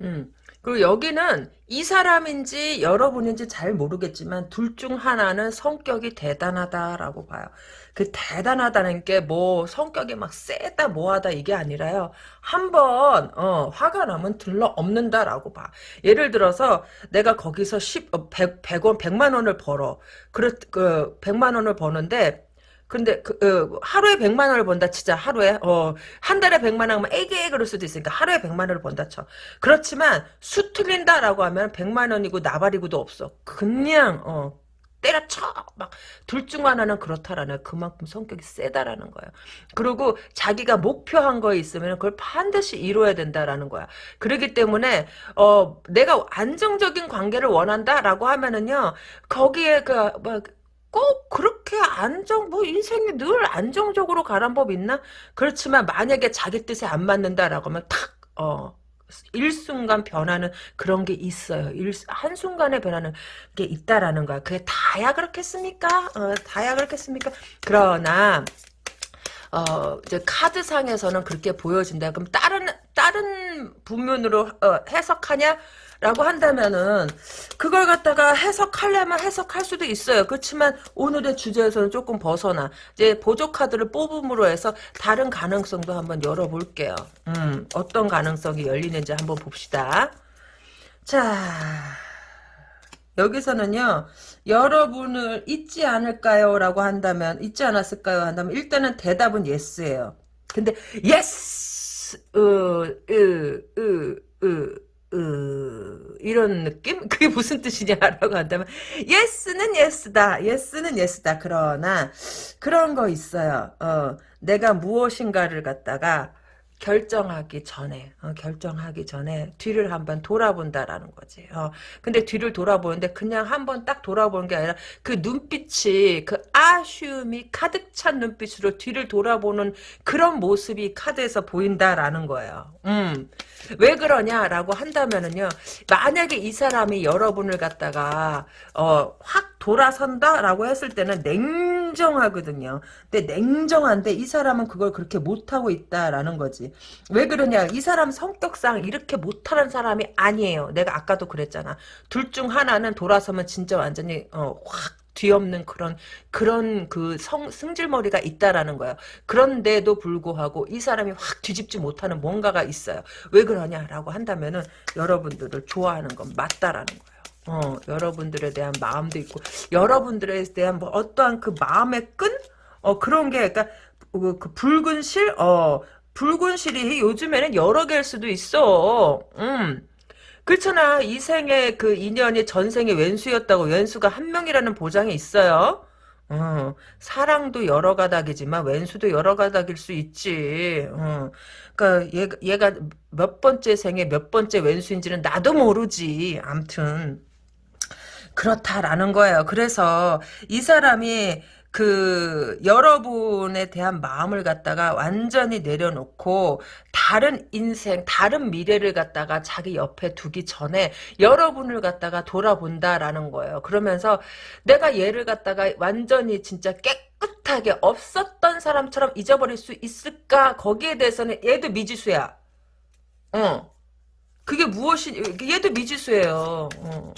음. 그리고 여기는 이 사람인지 여러분인지 잘 모르겠지만 둘 중 하나는 성격이 대단하다라고 봐요. 그 대단하다는 게 뭐 성격이 막 세다 뭐하다 이게 아니라요. 한번 어, 화가 나면 들러 없는다라고 봐. 예를 들어서 내가 거기서 10, 100, 100원 100만 원을 벌어. 그렇 그 100만 원을 버는데 근데 그 어, 하루에 100만 원을 번다 치자 하루에 어, 한 달에 100만 원이면 에게 그럴 수도 있으니까 하루에 100만 원을 번다 쳐. 그렇지만 수 틀린다라고 하면 100만 원이고 나발이고도 없어. 그냥 어, 때려쳐 막 둘 중 하나는 그렇다라는 그만큼 성격이 세다라는 거야. 그리고 자기가 목표한 거 있으면 그걸 반드시 이루어야 된다라는 거야. 그렇기 때문에 어 내가 안정적인 관계를 원한다라고 하면은요 거기에 그뭐 꼭 그렇게 안정 뭐 인생이 늘 안정적으로 가란 법 있나? 그렇지만 만약에 자기 뜻에 안 맞는다라고 하면 탁 어 일순간 변하는 그런 게 있어요. 일, 한순간에 변하는 게 있다라는 거야. 그게 다야 그렇겠습니까? 어, 다야 그렇겠습니까? 그러나 어, 이제 카드상에서는 그렇게 보여진다. 그럼 다른 다른 부면으로 어, 해석하냐? 라고 한다면은 그걸 갖다가 해석하려면 해석할 수도 있어요. 그렇지만 오늘의 주제에서는 조금 벗어나 이제 보조 카드를 뽑음으로 해서 다른 가능성도 한번 열어볼게요. 음, 어떤 가능성이 열리는지 한번 봅시다. 자, 여기서는요, 여러분을 잊지 않을까요? 라고 한다면, 잊지 않았을까요? 한다면, 일단은 대답은 yes예요. 근데, yes! 으, 으, 으, 으, 으, 이런 느낌? 그게 무슨 뜻이냐라고 한다면, 예스는 예스다. 예스는 예스다. 그러나, 그런 거 있어요. 어, 내가 무엇인가를 갖다가, 결정하기 전에 어, 결정하기 전에 뒤를 한번 돌아본다라는 거지. 어, 근데 뒤를 돌아보는데 그냥 한번 딱 돌아보는 게 아니라 그 눈빛이 그 아쉬움이 가득 찬 눈빛으로 뒤를 돌아보는 그런 모습이 카드에서 보인다라는 거예요. 음. 왜 그러냐라고 한다면은요. 만약에 이 사람이 여러분을 갖다가 어, 확 돌아선다라고 했을 때는 냉 정하거든요. 근데 냉정한데 이 사람은 그걸 그렇게 못하고 있다라는 거지. 왜 그러냐 이 사람 성격상 이렇게 못하는 사람이 아니에요 내가 아까도 그랬잖아 둘 중 하나는 돌아서면 진짜 완전히 어, 확 뒤엎는 그런 그런 그 성, 승질머리가 있다라는 거예요. 그런데도 불구하고 이 사람이 확 뒤집지 못하는 뭔가가 있어요. 왜 그러냐라고 한다면은 여러분들을 좋아하는 건 맞다라는 거예요. 어, 여러분들에 대한 마음도 있고 여러분들에 대한 뭐 어떠한 그 마음의 끈? 어 그런 게 그러니까 그, 그 붉은 실? 어 붉은 실이 요즘에는 여러 개일 수도 있어. 음. 그렇잖아. 이 생의 그 인연이 전생의 왼수였다고 왼수가 한 명이라는 보장이 있어요. 어, 사랑도 여러 가닥이지만 왼수도 여러 가닥일 수 있지. 어, 그러니까 얘, 얘가 몇 번째 생에 몇 번째 왼수인지는 나도 모르지. 암튼 그렇다라는 거예요. 그래서 이 사람이 그 여러분에 대한 마음을 갖다가 완전히 내려놓고 다른 인생, 다른 미래를 갖다가 자기 옆에 두기 전에 여러분을 갖다가 돌아본다라는 거예요. 그러면서 내가 얘를 갖다가 완전히 진짜 깨끗하게 없었던 사람처럼 잊어버릴 수 있을까? 거기에 대해서는 얘도 미지수야. 어. 그게 무엇이, 얘도 미지수예요. 어.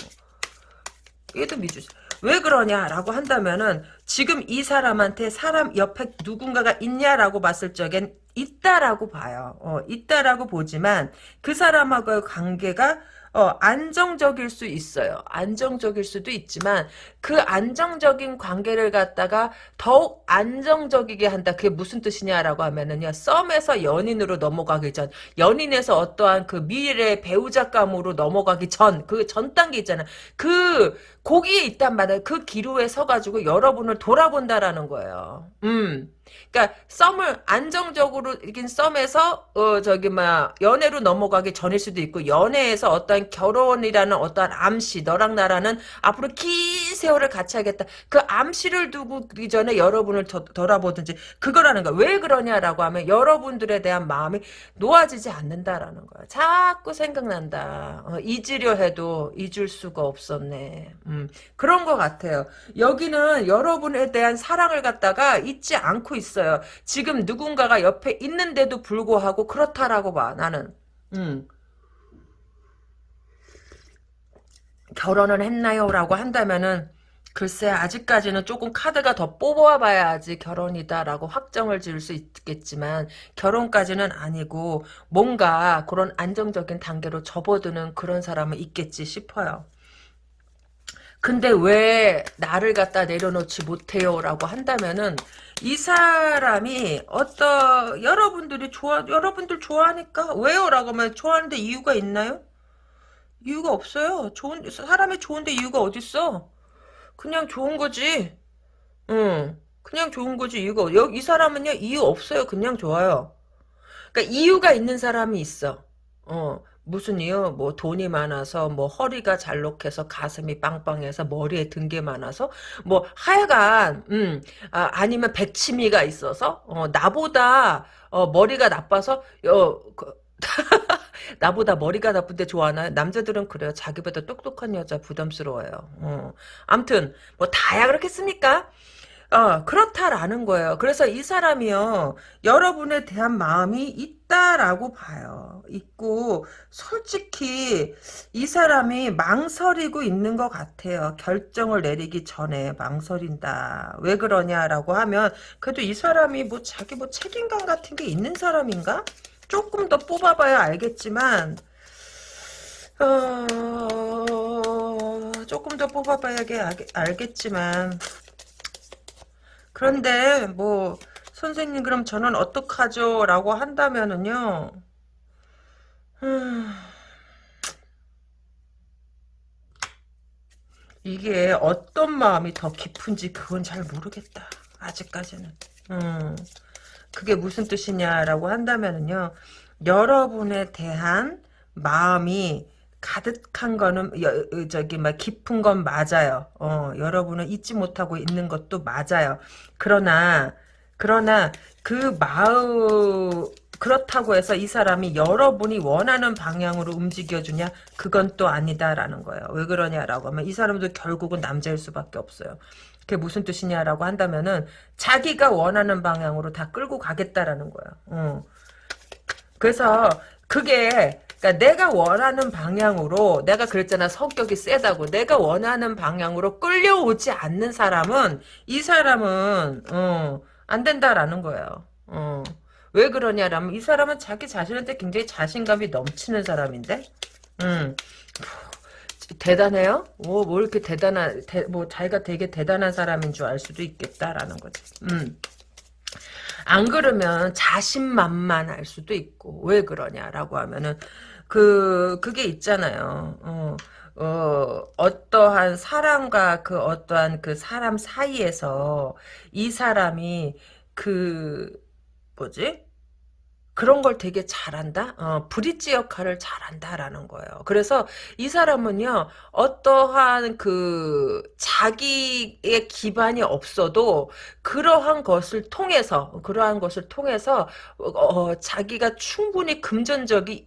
얘도 미지수. 왜 그러냐라고 한다면은 지금 이 사람한테 사람 옆에 누군가가 있냐라고 봤을 적엔 있다라고 봐요. 어, 있다라고 보지만 그 사람하고의 관계가 어, 안정적일 수 있어요. 안정적일 수도 있지만 그 안정적인 관계를 갖다가 더욱 안정적이게 한다. 그게 무슨 뜻이냐라고 하면은요. 썸에서 연인으로 넘어가기 전, 연인에서 어떠한 그 미래 배우자감으로 넘어가기 전, 그 전 단계 있잖아. 그 거기에 있단 말이에요. 그 기로에 서가지고 여러분을 돌아본다라는 거예요. 음. 그러니까 썸을 안정적으로 이긴 썸에서 어 저기 막 연애로 넘어가기 전일 수도 있고 연애에서 어떠한 결혼이라는 어떠한 암시 너랑 나라는 앞으로 긴 세월을 같이 하겠다. 그 암시를 두고 기 전에 여러분을 더, 돌아보든지 그거라는 거야. 왜 그러냐라고 하면 여러분들에 대한 마음이 놓아지지 않는다라는 거야. 자꾸 생각난다. 어, 잊으려 해도 잊을 수가 없었네. 음, 그런 것 같아요. 여기는 여러분에 대한 사랑을 갖다가 잊지 않고 있어요. 지금 누군가가 옆에 있는데도 불구하고 그렇다라고 봐. 나는. 음. 결혼을 했나요? 라고 한다면은 글쎄 아직까지는 조금 카드가 더 뽑아봐야지 결혼이다라고 확정을 지을 수 있겠지만 결혼까지는 아니고 뭔가 그런 안정적인 단계로 접어드는 그런 사람은 있겠지 싶어요. 근데 왜 나를 갖다 내려놓지 못해요? 라고 한다면은 이 사람이 어떤 여러분들이 좋아 여러분들 좋아하니까 왜요? 라고 하면 좋아하는데 이유가 있나요? 이유가 없어요. 좋은 사람이 좋은데 이유가 어딨어? 그냥 좋은 거지. 응. 그냥 좋은 거지 이유가 여기 이 사람은요 이유 없어요. 그냥 좋아요. 그러니까 이유가 있는 사람이 있어. 어. 무슨 이유? 뭐 돈이 많아서 뭐 허리가 잘록해서 가슴이 빵빵해서 머리에 든 게 많아서 뭐 하여간 음 아, 니면 백치미가 있어서 어, 나보다 어, 머리가 나빠서 어, 그, 나보다 머리가 나쁜데 좋아하나요? 남자들은 그래요. 자기보다 똑똑한 여자 부담스러워요. 어. 암튼 뭐 다야 그렇겠습니까? 어, 그렇다라는 거예요. 그래서 이 사람이요, 여러분에 대한 마음이 있다라고 봐요. 있고, 솔직히, 이 사람이 망설이고 있는 것 같아요. 결정을 내리기 전에 망설인다. 왜 그러냐라고 하면, 그래도 이 사람이 뭐 자기 뭐 책임감 같은 게 있는 사람인가? 조금 더 뽑아봐야 알겠지만, 어, 조금 더 뽑아봐야 알겠지만 그런데 뭐 선생님 그럼 저는 어떡하죠? 라고 한다면은요 음, 이게 어떤 마음이 더 깊은지 그건 잘 모르겠다. 아직까지는. 음, 그게 무슨 뜻이냐라고 한다면은요. 여러분에 대한 마음이 가득한 거는 여, 저기 막 깊은 건 맞아요. 어, 여러분은 잊지 못하고 있는 것도 맞아요. 그러나 그러나 그 마음 그렇다고 해서 이 사람이 여러분이 원하는 방향으로 움직여주냐? 그건 또 아니다라는 거예요. 왜 그러냐라고 하면 이 사람도 결국은 남자일 수밖에 없어요. 그게 무슨 뜻이냐라고 한다면은 자기가 원하는 방향으로 다 끌고 가겠다라는 거예요. 어. 그래서 그게 그러니까 내가 원하는 방향으로 내가 그랬잖아 성격이 세다고 내가 원하는 방향으로 끌려오지 않는 사람은 이 사람은 어, 안 된다라는 거예요. 어. 왜 그러냐라면 이 사람은 자기 자신한테 굉장히 자신감이 넘치는 사람인데 음. 대단해요? 뭐, 뭐 이렇게 대단한, 대, 뭐 자기가 되게 대단한 사람인 줄 알 수도 있겠다라는 거지. 음. 안 그러면 자신만만할 수도 있고 왜 그러냐라고 하면은 그 그게 있잖아요. 어, 어, 어떠한 사람과 그 어떠한 그 사람 사이에서 이 사람이 그 뭐지? 그런 걸 되게 잘한다? 어, 브릿지 역할을 잘한다라는 거예요. 그래서 이 사람은요, 어떠한 그, 자기의 기반이 없어도, 그러한 것을 통해서, 그러한 것을 통해서, 어, 자기가 충분히 금전적인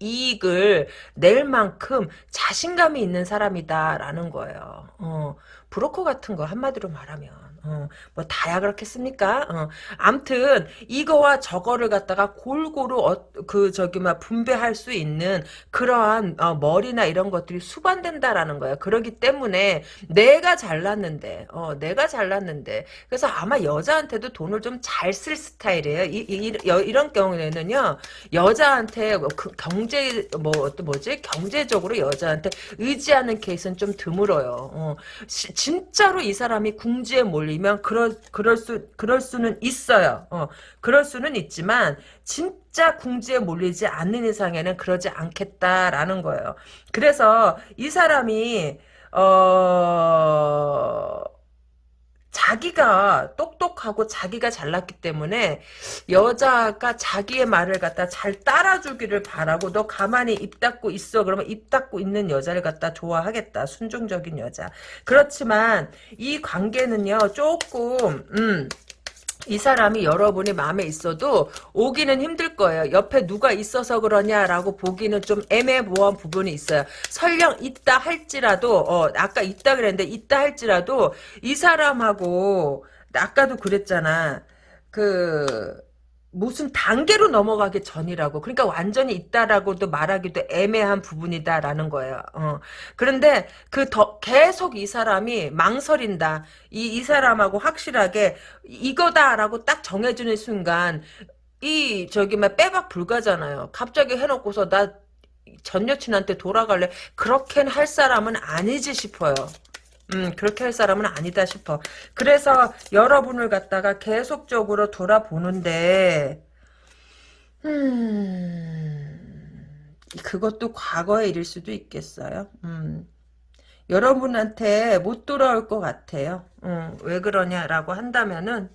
이익을 낼 만큼 자신감이 있는 사람이다라는 거예요. 어, 브로커 같은 거 한마디로 말하면. 어, 뭐 다야 그렇겠습니까? 어. 암튼 이거와 저거를 갖다가 골고루 어, 그 저기 막 분배할 수 있는 그러한 어, 머리나 이런 것들이 수반된다라는 거야. 그러기 때문에 내가 잘났는데, 어, 내가 잘났는데, 그래서 아마 여자한테도 돈을 좀 잘 쓸 스타일이에요. 이, 이, 이, 런 경우에는요, 여자한테 뭐그 경제 뭐 뭐지 경제적으로 여자한테 의지하는 케이스는 좀 드물어요. 어. 시, 진짜로 이 사람이 궁지에 몰리 걸리면 그럴 그럴 수 그럴 수는 있어요. 어, 그럴 수는 있지만 진짜 궁지에 몰리지 않는 이상에는 그러지 않겠다라는 거예요. 그래서 이 사람이 어 자기가 똑똑하고 자기가 잘났기 때문에 여자가 자기의 말을 갖다 잘 따라주기를 바라고 너 가만히 입 닫고 있어. 그러면 입 닫고 있는 여자를 갖다 좋아하겠다. 순종적인 여자. 그렇지만 이 관계는요 조금 음 이 사람이 여러분이 마음에 있어도 오기는 힘들 거예요. 옆에 누가 있어서 그러냐라고 보기는 좀 애매모호한 부분이 있어요. 설령 있다 할지라도 어, 아까 있다 그랬는데 있다 할지라도 이 사람하고 아까도 그랬잖아. 그 무슨 단계로 넘어가기 전이라고. 그러니까 완전히 있다라고도 말하기도 애매한 부분이다라는 거예요. 어. 그런데 그 더 계속 이 사람이 망설인다. 이, 이 사람하고 확실하게 이거다라고 딱 정해주는 순간 이 저기 막 빼박 불가잖아요. 갑자기 해놓고서 나 전 여친한테 돌아갈래. 그렇게는 할 사람은 아니지 싶어요. 음, 그렇게 할 사람은 아니다 싶어. 그래서 여러분을 갖다가 계속적으로 돌아보는데, 음, 그것도 과거의 일일 수도 있겠어요. 음, 여러분한테 못 돌아올 것 같아요. 음, 왜 그러냐라고 한다면은,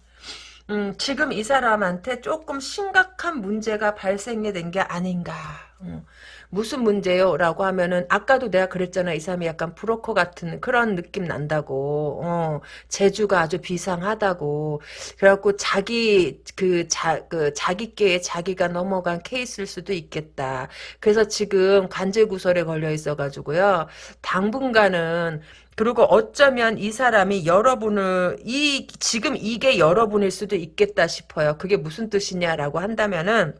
음, 지금 이 사람한테 조금 심각한 문제가 발생이 된 게 아닌가. 음, 무슨 문제요? 라고 하면은 아까도 내가 그랬잖아. 이 사람이 약간 브로커 같은 그런 느낌 난다고. 어, 재주가 아주 비상하다고. 그래갖고 자기 그 자 그 자기께 자기가 넘어간 케이스일 수도 있겠다. 그래서 지금 관제 구설에 걸려 있어 가지고요. 당분간은 그리고 어쩌면 이 사람이 여러분을 이 지금 이게 여러분일 수도 있겠다 싶어요. 그게 무슨 뜻이냐라고 한다면은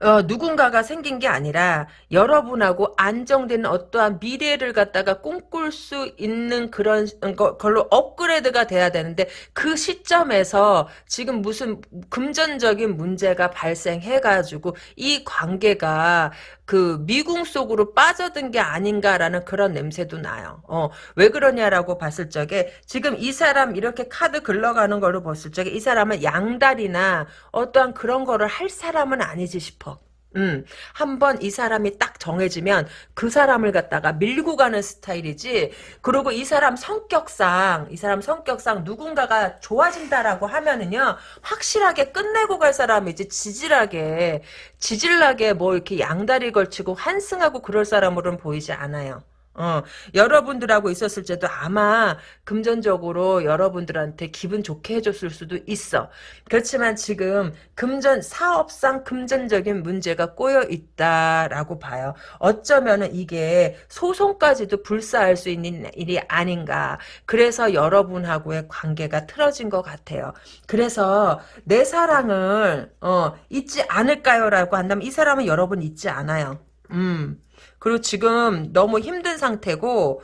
어, 누군가가 생긴 게 아니라 여러분하고 안정된 어떠한 미래를 갖다가 꿈꿀 수 있는 그런 거, 걸로 업그레이드가 돼야 되는데 그 시점에서 지금 무슨 금전적인 문제가 발생해가지고 이 관계가 그 미궁 속으로 빠져든 게 아닌가라는 그런 냄새도 나요. 어, 왜 그러냐라고 봤을 적에 지금 이 사람 이렇게 카드 굴러가는 걸로 봤을 적에 이 사람은 양다리나 어떠한 그런 거를 할 사람은 아니지 싶어. 음, 한번 이 사람이 딱 정해지면 그 사람을 갖다가 밀고 가는 스타일이지. 그리고 이 사람 성격상, 이 사람 성격상 누군가가 좋아진다라고 하면은요, 확실하게 끝내고 갈 사람이지, 지질하게, 지질나게 뭐 이렇게 양다리 걸치고 환승하고 그럴 사람으로는 보이지 않아요. 어, 여러분들하고 있었을 때도 아마 금전적으로 여러분들한테 기분 좋게 해줬을 수도 있어. 그렇지만 지금 금전, 사업상 금전적인 문제가 꼬여 있다라고 봐요. 어쩌면은 이게 소송까지도 불사할 수 있는 일이 아닌가. 그래서 여러분하고의 관계가 틀어진 것 같아요. 그래서 내 사랑을, 어, 잊지 않을까요? 라고 한다면 이 사람은 여러분 잊지 않아요. 음. 그리고 지금 너무 힘든 상태고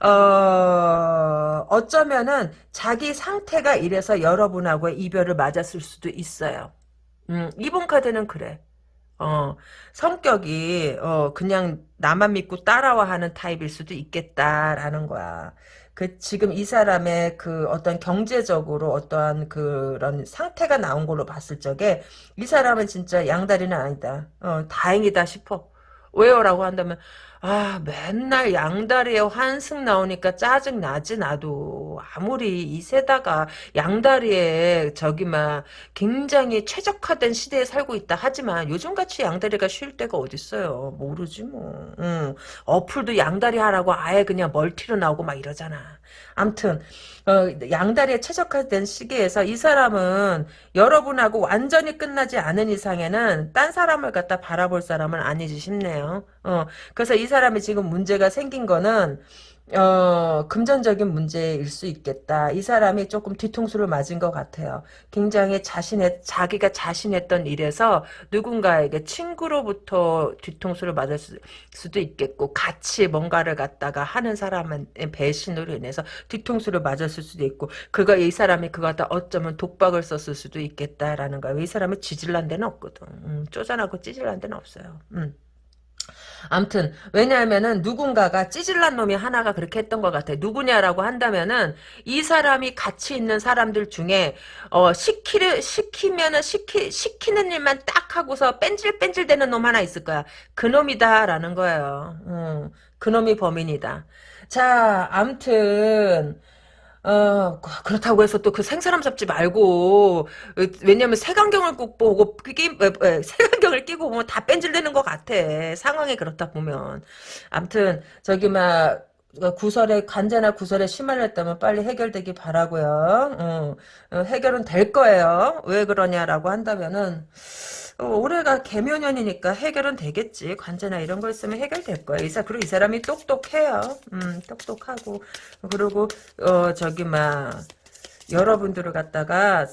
어, 어쩌면은 자기 상태가 이래서 여러분하고의 이별을 맞았을 수도 있어요. 음, 이번 카드는 그래. 어, 성격이 어, 그냥 나만 믿고 따라와 하는 타입일 수도 있겠다라는 거야. 그 지금 이 사람의 그 어떤 경제적으로 어떠한 그런 상태가 나온 걸로 봤을 적에 이 사람은 진짜 양다리는 아니다. 어, 다행이다 싶어. 왜요라고 한다면 아 맨날 양다리에 환승 나오니까 짜증 나지 나도. 아무리 이 세다가 양다리에 저기 막 굉장히 최적화된 시대에 살고 있다 하지만 요즘같이 양다리가 쉴 때가 어딨어요? 모르지 뭐. 응. 어플도 양다리 하라고 아예 그냥 멀티로 나오고 막 이러잖아 암튼 어, 양다리에 최적화된 시기에서 이 사람은 여러분하고 완전히 끝나지 않은 이상에는 딴 사람을 갖다 바라볼 사람은 아니지 싶네요. 어, 그래서 이 사람이 지금 문제가 생긴 거는 어, 금전적인 문제일 수 있겠다. 이 사람이 조금 뒤통수를 맞은 것 같아요. 굉장히 자신의, 자기가 자신했던 일에서 누군가에게 친구로부터 뒤통수를 맞을 수, 도 있겠고, 같이 뭔가를 갖다가 하는 사람은 배신으로 인해서 뒤통수를 맞았을 수도 있고, 그가, 이 사람이 그거 다 어쩌면 독박을 썼을 수도 있겠다라는 거예요. 이 사람이 쥐질난 데는 없거든. 음, 쪼잔하고 찌질난 데는 없어요. 음. 암튼 왜냐하면은 누군가가 찌질난 놈이 하나가 그렇게 했던 것 같아. 누구냐라고 한다면은 이 사람이 같이 있는 사람들 중에 어 시키를 시키면은 시키 시키는 일만 딱 하고서 뺀질뺀질 되는 놈 하나 있을 거야. 그 놈이다라는 거예요. 음, 그 놈이 범인이다. 자, 암튼 어, 그렇다고 해서 또 그 생사람 잡지 말고, 왜냐면 색안경을 꼭 보고, 끼, 색안경을 끼고 보면 다 뺀질되는 것 같아. 상황이 그렇다 보면. 암튼, 저기, 막, 구설에, 관제나 구설에 심할렸다면 빨리 해결되기 바라고요 어, 어, 해결은 될 거예요. 왜 그러냐라고 한다면은, 어, 올해가 개묘년이니까 해결은 되겠지. 관제나 이런 거 있으면 해결될 거야. 이 사, 그리고 이 사람이 똑똑해요. 음, 똑똑하고. 그리고, 어, 저기, 막, 여러분들을 갖다가,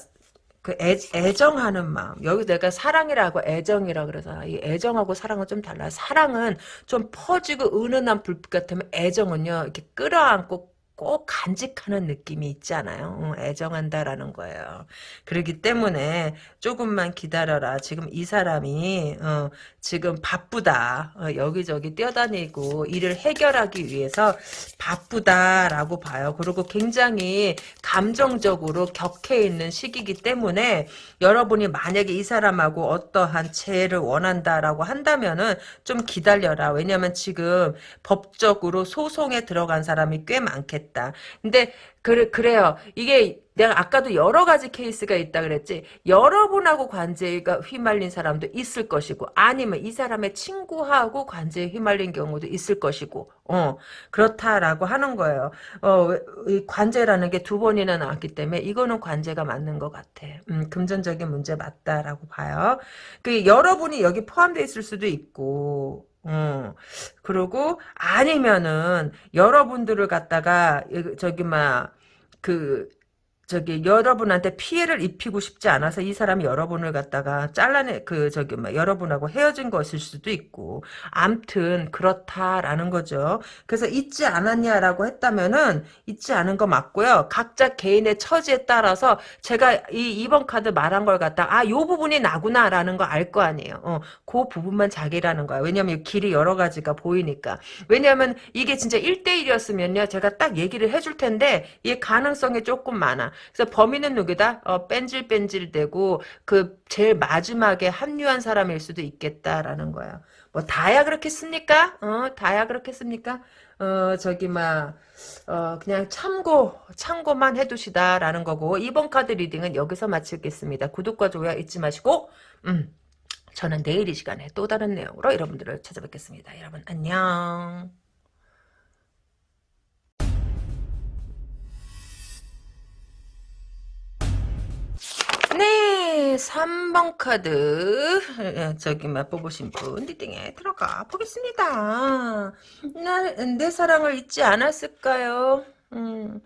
그 애, 애정하는 마음. 여기 내가 사랑이라고 애정이라 그래서 이 애정하고 사랑은 좀 달라. 사랑은 좀 퍼지고 은은한 불빛 같으면 애정은요 이렇게 끌어안고 꼭 간직하는 느낌이 있잖아요. 애정한다라는 거예요. 그렇기 때문에 조금만 기다려라. 지금 이 사람이 어, 지금 바쁘다. 어, 여기저기 뛰어다니고 일을 해결하기 위해서 바쁘다라고 봐요. 그리고 굉장히 감정적으로 격해 있는 시기이기 때문에 여러분이 만약에 이 사람하고 어떠한 재해를 원한다라고 한다면은 좀 기다려라. 왜냐면 지금 법적으로 소송에 들어간 사람이 꽤 많겠 다. 있다. 근데 그래 그래요. 이게 내가 아까도 여러 가지 케이스가 있다 그랬지. 여러분하고 관제가 휘말린 사람도 있을 것이고 아니면 이 사람의 친구하고 관제에 휘말린 경우도 있을 것이고 어 그렇다라고 하는 거예요. 어 관제라는 게 두 번이나 나왔기 때문에 이거는 관제가 맞는 것 같아. 음, 금전적인 문제 맞다라고 봐요. 그 여러분이 여기 포함되어 있을 수도 있고 어. 그리고 아니면은 여러분들을 갖다가 저기 막그 저기 여러분한테 피해를 입히고 싶지 않아서 이 사람이 여러분을 갖다가 잘라내 그 저기 뭐 여러분하고 헤어진 것일 수도 있고 암튼 그렇다라는 거죠. 그래서 잊지 않았냐라고 했다면은 잊지 않은 거 맞고요. 각자 개인의 처지에 따라서 제가 이 2번 카드 말한 걸 갖다 아 요 부분이 나구나라는 거 알 거 아니에요. 어, 그 부분만 자기라는 거야. 왜냐면 길이 여러 가지가 보이니까. 왜냐면 이게 진짜 1대1이었으면요. 제가 딱 얘기를 해줄 텐데 이 가능성이 조금 많아. 그래서 범인은 누구다? 어, 뺀질뺀질되고 그 제일 마지막에 합류한 사람일 수도 있겠다라는 거야. 뭐 다야 그렇겠습니까? 어, 다야 그렇겠습니까? 어, 저기 막 어, 그냥 참고 참고만 해두시라라는 거고 이번 카드 reading은 여기서 마치겠습니다. 구독과 좋아요 잊지 마시고 음, 저는 내일 이 시간에 또 다른 내용으로 여러분들을 찾아뵙겠습니다. 여러분 안녕. 네, 3번 카드 예, 저기 맛보보신 분 리딩에 들어가 보겠습니다. 나, 내 사랑을 잊지 않았을까요? 음,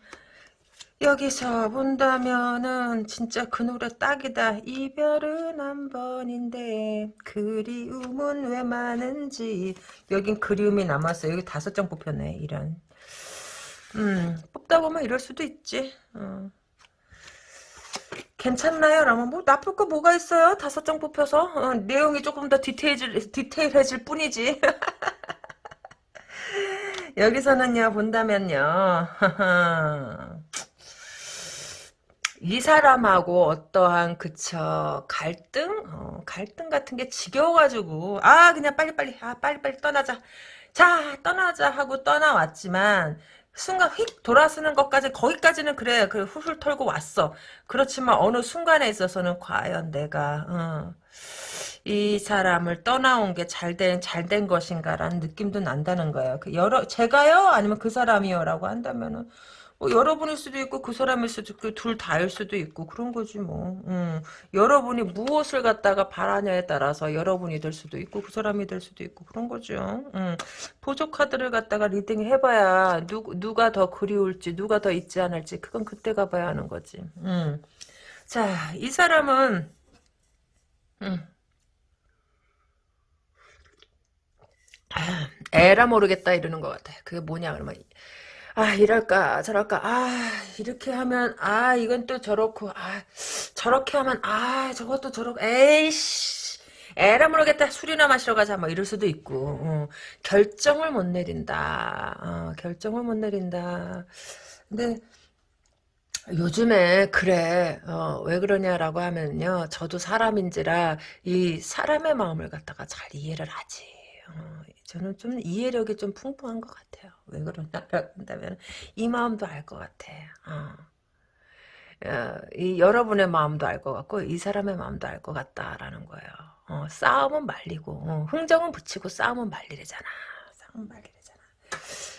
여기서 본다면은 진짜 그 노래 딱이다. 이별은 한 번인데 그리움은 왜 많은지 여긴 그리움이 남았어요. 여기 다섯 장 뽑혔네. 이런. 음, 뽑다 보면 이럴 수도 있지. 어. 괜찮나요? 라면 뭐 나쁠 거 뭐가 있어요? 다섯 장 뽑혀서 어, 내용이 조금 더 디테일해질, 디테일해질 뿐이지. 여기서는요 본다면요 이 사람하고 어떠한 그쵸 갈등 어, 갈등 같은 게 지겨워가지고 아 그냥 빨리빨리 아 빨리빨리 떠나자 자 떠나자 하고 떠나왔지만 순간 휙 돌아서는 것까지 거기까지는 그래. 그 훌훌 털고 왔어. 그렇지만 어느 순간에 있어서는 과연 내가 어, 이 사람을 떠나온 게 잘된 잘된 것인가라는 느낌도 난다는 거예요. 그 여러 제가요? 아니면 그 사람이요라고 한다면은 뭐 여러분일 수도 있고 그 사람일 수도 있고 둘 다일 수도 있고 그런 거지 뭐. 음. 여러분이 무엇을 갖다가 바라냐에 따라서 여러분이 될 수도 있고 그 사람이 될 수도 있고 그런 거죠. 음. 보조 카드를 갖다가 reading 해봐야 누, 누가 더 그리울지 누가 더 잊지 않을지 그건 그때 가봐야 하는 거지. 음. 자, 이 사람은 음. 아, 에라 모르겠다 이러는 것 같아. 그게 뭐냐 그러면 아 이럴까? 저럴까? 아 이렇게 하면 아 이건 또 저렇고 아 저렇게 하면 아 저것도 저렇고 에이씨. 에라 모르겠다. 술이나 마시러 가자. 뭐 이럴 수도 있고. 어, 결정을 못 내린다. 어, 결정을 못 내린다. 근데 요즘에 그래. 어, 왜 그러냐라고 하면요. 저도 사람인지라 이 사람의 마음을 갖다가 잘 이해를 하지. 어, 저는 좀 이해력이 좀 풍부한 것 같아요. 왜 그러냐라고 한다면 이 마음도 알 것 같아. 어. 어, 이 여러분의 마음도 알 것 같고 이 사람의 마음도 알 것 같다라는 거예요. 어, 싸움은 말리고 어, 흥정은 붙이고 싸움은 말리래잖아. 싸움은 말리래잖아.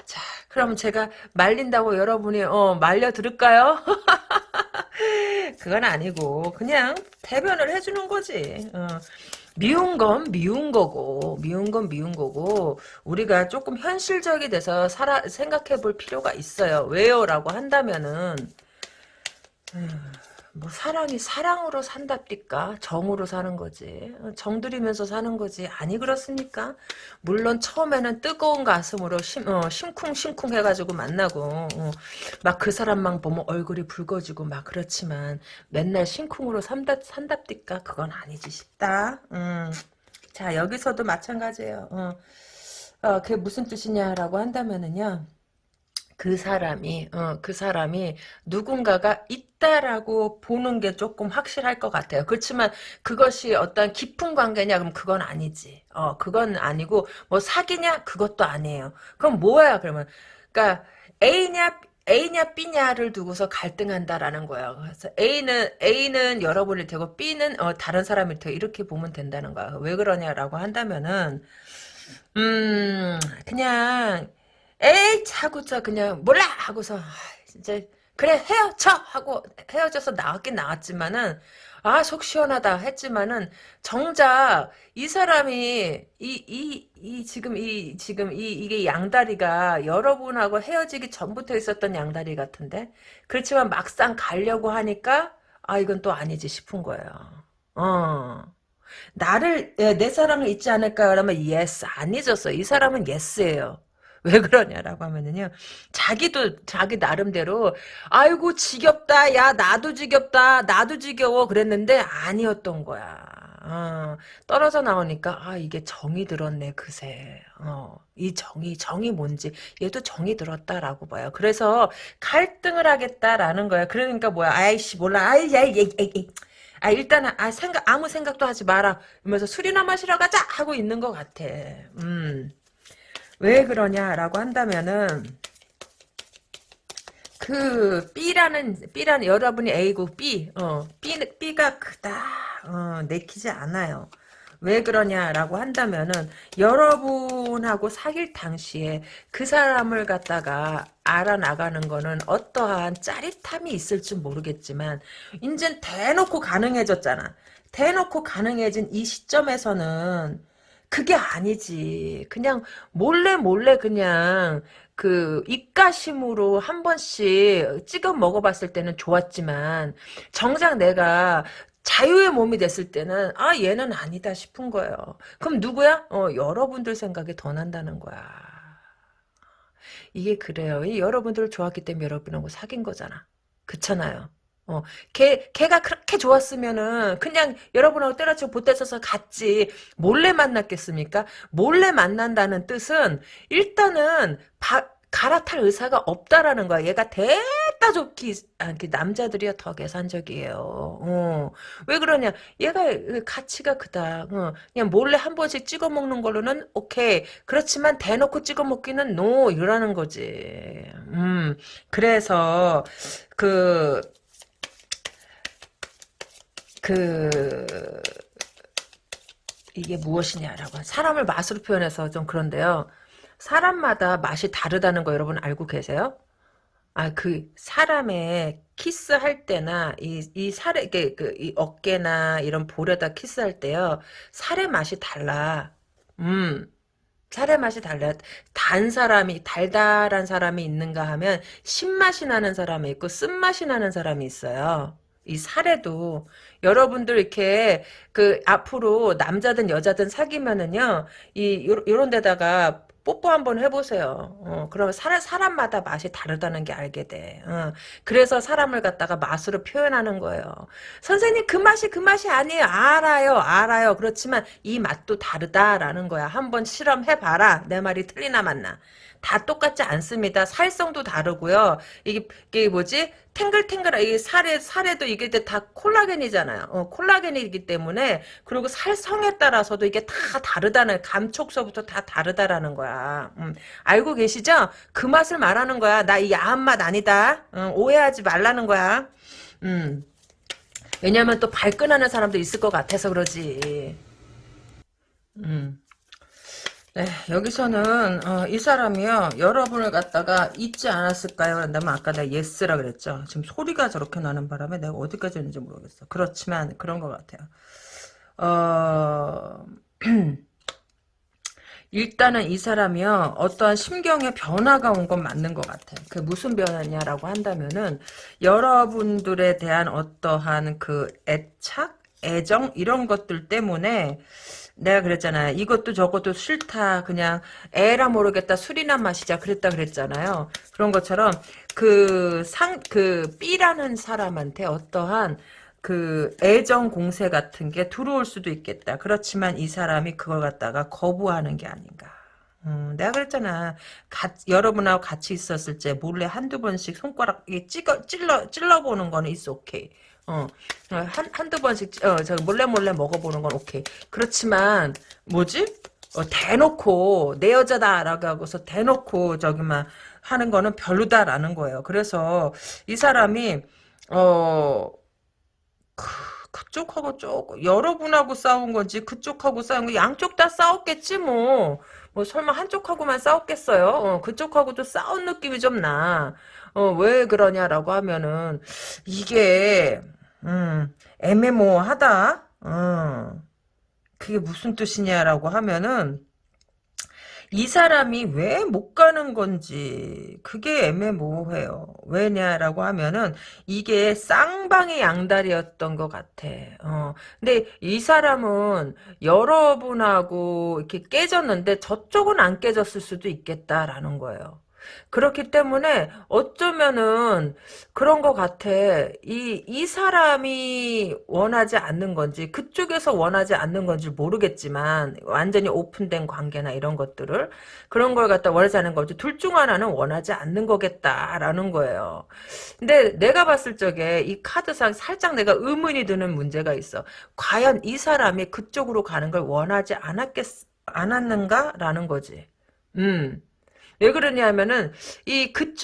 자, 그럼 제가 말린다고 여러분이 어, 말려 들을까요? 그건 아니고 그냥 대변을 해주는 거지. 어. 미운 건 미운 거고 미운 건 미운 거고 우리가 조금 현실적이 돼서 살아 생각해 볼 필요가 있어요. 왜요? 라고 한다면은 음, 뭐 사랑이 사랑으로 산답니까? 정으로 사는 거지. 정 들이면서 사는 거지. 아니 그렇습니까? 물론 처음에는 뜨거운 가슴으로 심, 어, 심쿵심쿵 해가지고 만나고 어, 막그 사람만 보면 얼굴이 붉어지고 막 그렇지만 맨날 심쿵으로 산답, 산답니까? 그건 아니지 싶다. 음. 자 여기서도 마찬가지예요. 어. 어, 그게 무슨 뜻이냐라고 한다면은요. 그 사람이 어, 그 사람이 누군가가 있다라고 보는 게 조금 확실할 것 같아요. 그렇지만 그것이 어떤 깊은 관계냐 그럼 그건 아니지. 어 그건 아니고 뭐 사귀냐 그것도 아니에요. 그럼 뭐야 그러면 그러니까 A냐 A냐 B냐를 두고서 갈등한다라는 거예요. 그래서 A는 A는 여러분일 테고 B는 어, 다른 사람일 테고 이렇게 보면 된다는 거야. 왜 그러냐라고 한다면은 음 그냥 에이 차고서 그냥 몰라 하고서 이제 그래 헤어져 하고 헤어져서 나왔긴 나왔지만은 아, 속 시원하다 했지만은 정작 이 사람이 이 이 이 지금 이 지금 이 이게 양다리가 여러분하고 헤어지기 전부터 있었던 양다리 같은데 그렇지만 막상 가려고 하니까 아 이건 또 아니지 싶은 거예요. 어. 나를 예, 내 사랑을 잊지 않을까 그러면 yes 안 잊었어. 이 사람은 yes예요. 왜 그러냐라고 하면은요. 자기도 자기 나름대로 아이고 지겹다. 야 나도 지겹다. 나도 지겨워 그랬는데 아니었던 거야. 어, 떨어져 나오니까 아 이게 정이 들었네 그새. 어, 이 정이 정이 뭔지 얘도 정이 들었다라고 봐요. 그래서 갈등을 하겠다라는 거야. 그러니까 뭐야? 아이씨 몰라. 아이 야이 야이 아 일단은 아 생각 아무 생각도 하지 마라. 이러면서 술이나 마시러 가자 하고 있는 것 같아. 음. 왜 그러냐라고 한다면은 그 B라는 B라는 여러분이 A고 B 어 B B가 크다 어 내키지 않아요. 왜 그러냐라고 한다면은 여러분하고 사귈 당시에 그 사람을 갖다가 알아나가는 거는 어떠한 짜릿함이 있을지 모르겠지만 이젠 대놓고 가능해졌잖아. 대놓고 가능해진 이 시점에서는 그게 아니지. 그냥 몰래 몰래 그냥 그 입가심으로 한 번씩 찍어 먹어봤을 때는 좋았지만 정작 내가 자유의 몸이 됐을 때는 아 얘는 아니다 싶은 거예요. 그럼 누구야? 어 여러분들 생각이 더 난다는 거야. 이게 그래요. 이 여러분들을 좋아했기 때문에 여러분하고 사귄 거잖아. 그렇잖아요. 어, 걔, 걔가 그렇게 좋았으면은 그냥 여러분하고 때려치고 보태서서 갔지. 몰래 만났겠습니까? 몰래 만난다는 뜻은 일단은 바, 갈아탈 의사가 없다라는 거야. 얘가 대따 좋기, 아, 그 남자들이야 더 계산적이에요. 어. 왜 그러냐. 얘가 가치가 크다. 어. 그냥 몰래 한 번씩 찍어 먹는 걸로는 오케이. 그렇지만 대놓고 찍어 먹기는 노. 이러는 거지. 음. 그래서, 그, 그 이게 무엇이냐라고 사람을 맛으로 표현해서 좀 그런데요. 사람마다 맛이 다르다는 거 여러분 알고 계세요? 아, 그, 사람의 키스할 때나, 이, 이 살에, 이게, 그, 이 어깨나 이런 볼에다 키스할 때요, 살의 맛이 달라. 음, 살의 맛이 달라. 단 사람이, 달달한 사람이 있는가 하면, 신맛이 나는 사람이 있고, 쓴맛이 나는 사람이 있어요. 이 살에도 여러분들 이렇게 그 앞으로 남자든 여자든 사귀면은요 이 요런 데다가 뽀뽀 한번 해보세요. 어, 그러면 사람, 사람마다 맛이 다르다는 게 알게 돼. 어, 그래서 사람을 갖다가 맛으로 표현하는 거예요. 선생님 그 맛이 그 맛이 아니에요. 알아요. 알아요. 그렇지만 이 맛도 다르다라는 거야. 한번 실험해봐라. 내 말이 틀리나 맞나. 다 똑같지 않습니다. 살성도 다르고요. 이게, 이게 뭐지? 탱글탱글, 이 살에, 살에도 이게 다 콜라겐이잖아요. 어, 콜라겐이기 때문에, 그리고 살성에 따라서도 이게 다 다르다는, 감촉서부터 다 다르다라는 거야. 음, 알고 계시죠? 그 맛을 말하는 거야. 나 이 야한 맛 아니다. 음, 오해하지 말라는 거야. 음. 왜냐면 또 발끈하는 사람도 있을 것 같아서 그러지. 음. 네, 여기서는 어, 이 사람이요 여러분을 갖다가 잊지 않았을까요? 그런다면 아까 내가 예스라 그랬죠. 지금 소리가 저렇게 나는 바람에 내가 어디까지 했는지 모르겠어. 그렇지만 그런 것 같아요. 어... 일단은 이 사람이요 어떠한 심경의 변화가 온 건 맞는 것 같아요. 그 무슨 변화냐라고 한다면은 여러분들에 대한 어떠한 그 애착, 애정 이런 것들 때문에 내가 그랬잖아요. 이것도 저것도 싫다. 그냥 에라 모르겠다. 술이나 마시자. 그랬다 그랬잖아요. 그런 것처럼 그 상, 그 B라는 사람한테 어떠한 그 애정 공세 같은 게 들어올 수도 있겠다. 그렇지만 이 사람이 그걸 갖다가 거부하는 게 아닌가. 음, 내가 그랬잖아. 가, 여러분하고 같이 있었을 때 몰래 한두 번씩 손가락 찌거, 찔러, 찔러보는 거는 있어, 오케이. 어, 한, 한두 번씩, 어, 저 몰래 몰래 먹어보는 건 오케이. 그렇지만, 뭐지? 어, 대놓고, 내 여자다라고 하고서 대놓고, 저기만 하는 거는 별로다라는 거예요. 그래서, 이 사람이, 어, 그, 그쪽하고 조금, 여러분하고 싸운 건지, 그쪽하고 싸운 거, 양쪽 다 싸웠겠지, 뭐. 뭐, 설마 한쪽하고만 싸웠겠어요? 어, 그쪽하고도 싸운 느낌이 좀 나. 어, 왜 그러냐라고 하면은, 이게, 음, 애매모호하다. 어, 그게 무슨 뜻이냐라고 하면은 이 사람이 왜 못 가는 건지 그게 애매모호해요. 왜냐라고 하면은 이게 쌍방의 양다리였던 것 같아. 어. 근데 이 사람은 여러분하고 이렇게 깨졌는데 저쪽은 안 깨졌을 수도 있겠다라는 거예요. 그렇기 때문에 어쩌면은 그런 것 같아. 이, 이 사람이 원하지 않는 건지, 그쪽에서 원하지 않는 건지 모르겠지만, 완전히 오픈된 관계나 이런 것들을, 그런 걸 갖다 원하지 않는 거지. 둘 중 하나는 원하지 않는 거겠다라는 거예요. 근데 내가 봤을 적에 이 카드상 살짝 내가 의문이 드는 문제가 있어. 과연 이 사람이 그쪽으로 가는 걸 원하지 않았겠, 않았는가 라는 거지. 음. 왜 그러냐면은 이그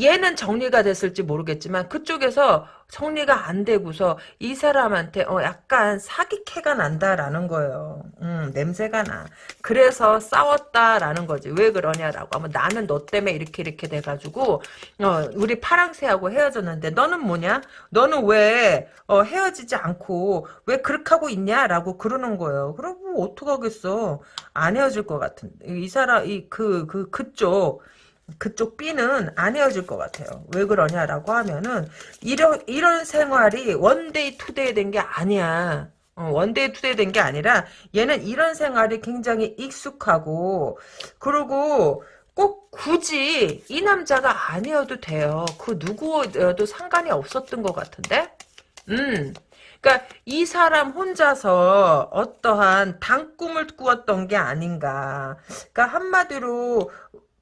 얘는 정리가 됐을지 모르겠지만 그쪽에서 정리가 안 되고서 이 사람한테 어 약간 사기캐가 난다라는 거예요. 음, 냄새가 나. 그래서 싸웠다라는 거지. 왜 그러냐라고 하면 나는 너 때문에 이렇게 이렇게 돼가지고 어 우리 파랑새하고 헤어졌는데 너는 뭐냐? 너는 왜 어, 헤어지지 않고 왜 그렇게 하고 있냐라고 그러는 거예요. 그럼 뭐 어떡하겠어. 안 헤어질 것 같은. 이 사람 이 그 그 그, 쪽 그쪽 B는 안 헤어질 것 같아요. 왜 그러냐라고 하면은 이런 이런 생활이 one day two day 된 게 아니야. 어, one day two day 된 게 아니라 얘는 이런 생활이 굉장히 익숙하고 그리고 꼭 굳이 이 남자가 아니어도 돼요. 그 누구여도 상관이 없었던 것 같은데? 음. 그러니까 이 사람 혼자서 어떠한 단꿈을 꾸었던 게 아닌가. 그러니까 한마디로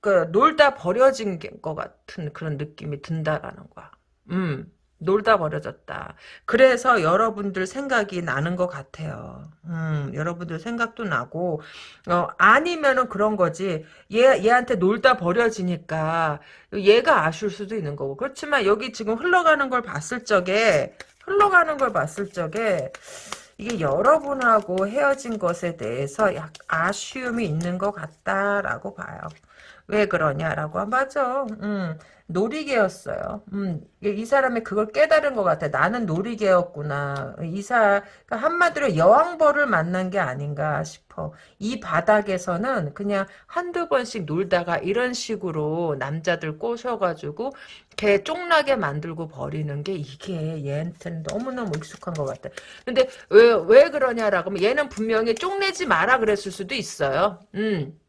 그 놀다 버려진 것 같은 그런 느낌이 든다라는 거야. 음. 놀다 버려졌다. 그래서 여러분들 생각이 나는 것 같아요. 음, 여러분들 생각도 나고, 어, 아니면은 그런 거지. 얘, 얘한테 놀다 버려지니까 얘가 아쉬울 수도 있는 거고. 그렇지만 여기 지금 흘러가는 걸 봤을 적에, 흘러가는 걸 봤을 적에, 이게 여러분하고 헤어진 것에 대해서 약 아쉬움이 있는 것 같다라고 봐요. 왜 그러냐라고 하면 맞아. 음, 놀이개였어요. 음, 이 사람이 그걸 깨달은 것 같아. 나는 놀이개였구나. 이사 그러니까 한마디로 여왕벌을 만난 게 아닌가 싶어. 이 바닥에서는 그냥 한두 번씩 놀다가 이런 식으로 남자들 꼬셔가지고 걔 쫑나게 만들고 버리는 게 이게 얘한테는 너무너무 익숙한 것 같아. 근데 왜, 왜 그러냐라고 하면 얘는 분명히 쫑내지 마라 그랬을 수도 있어요. 음.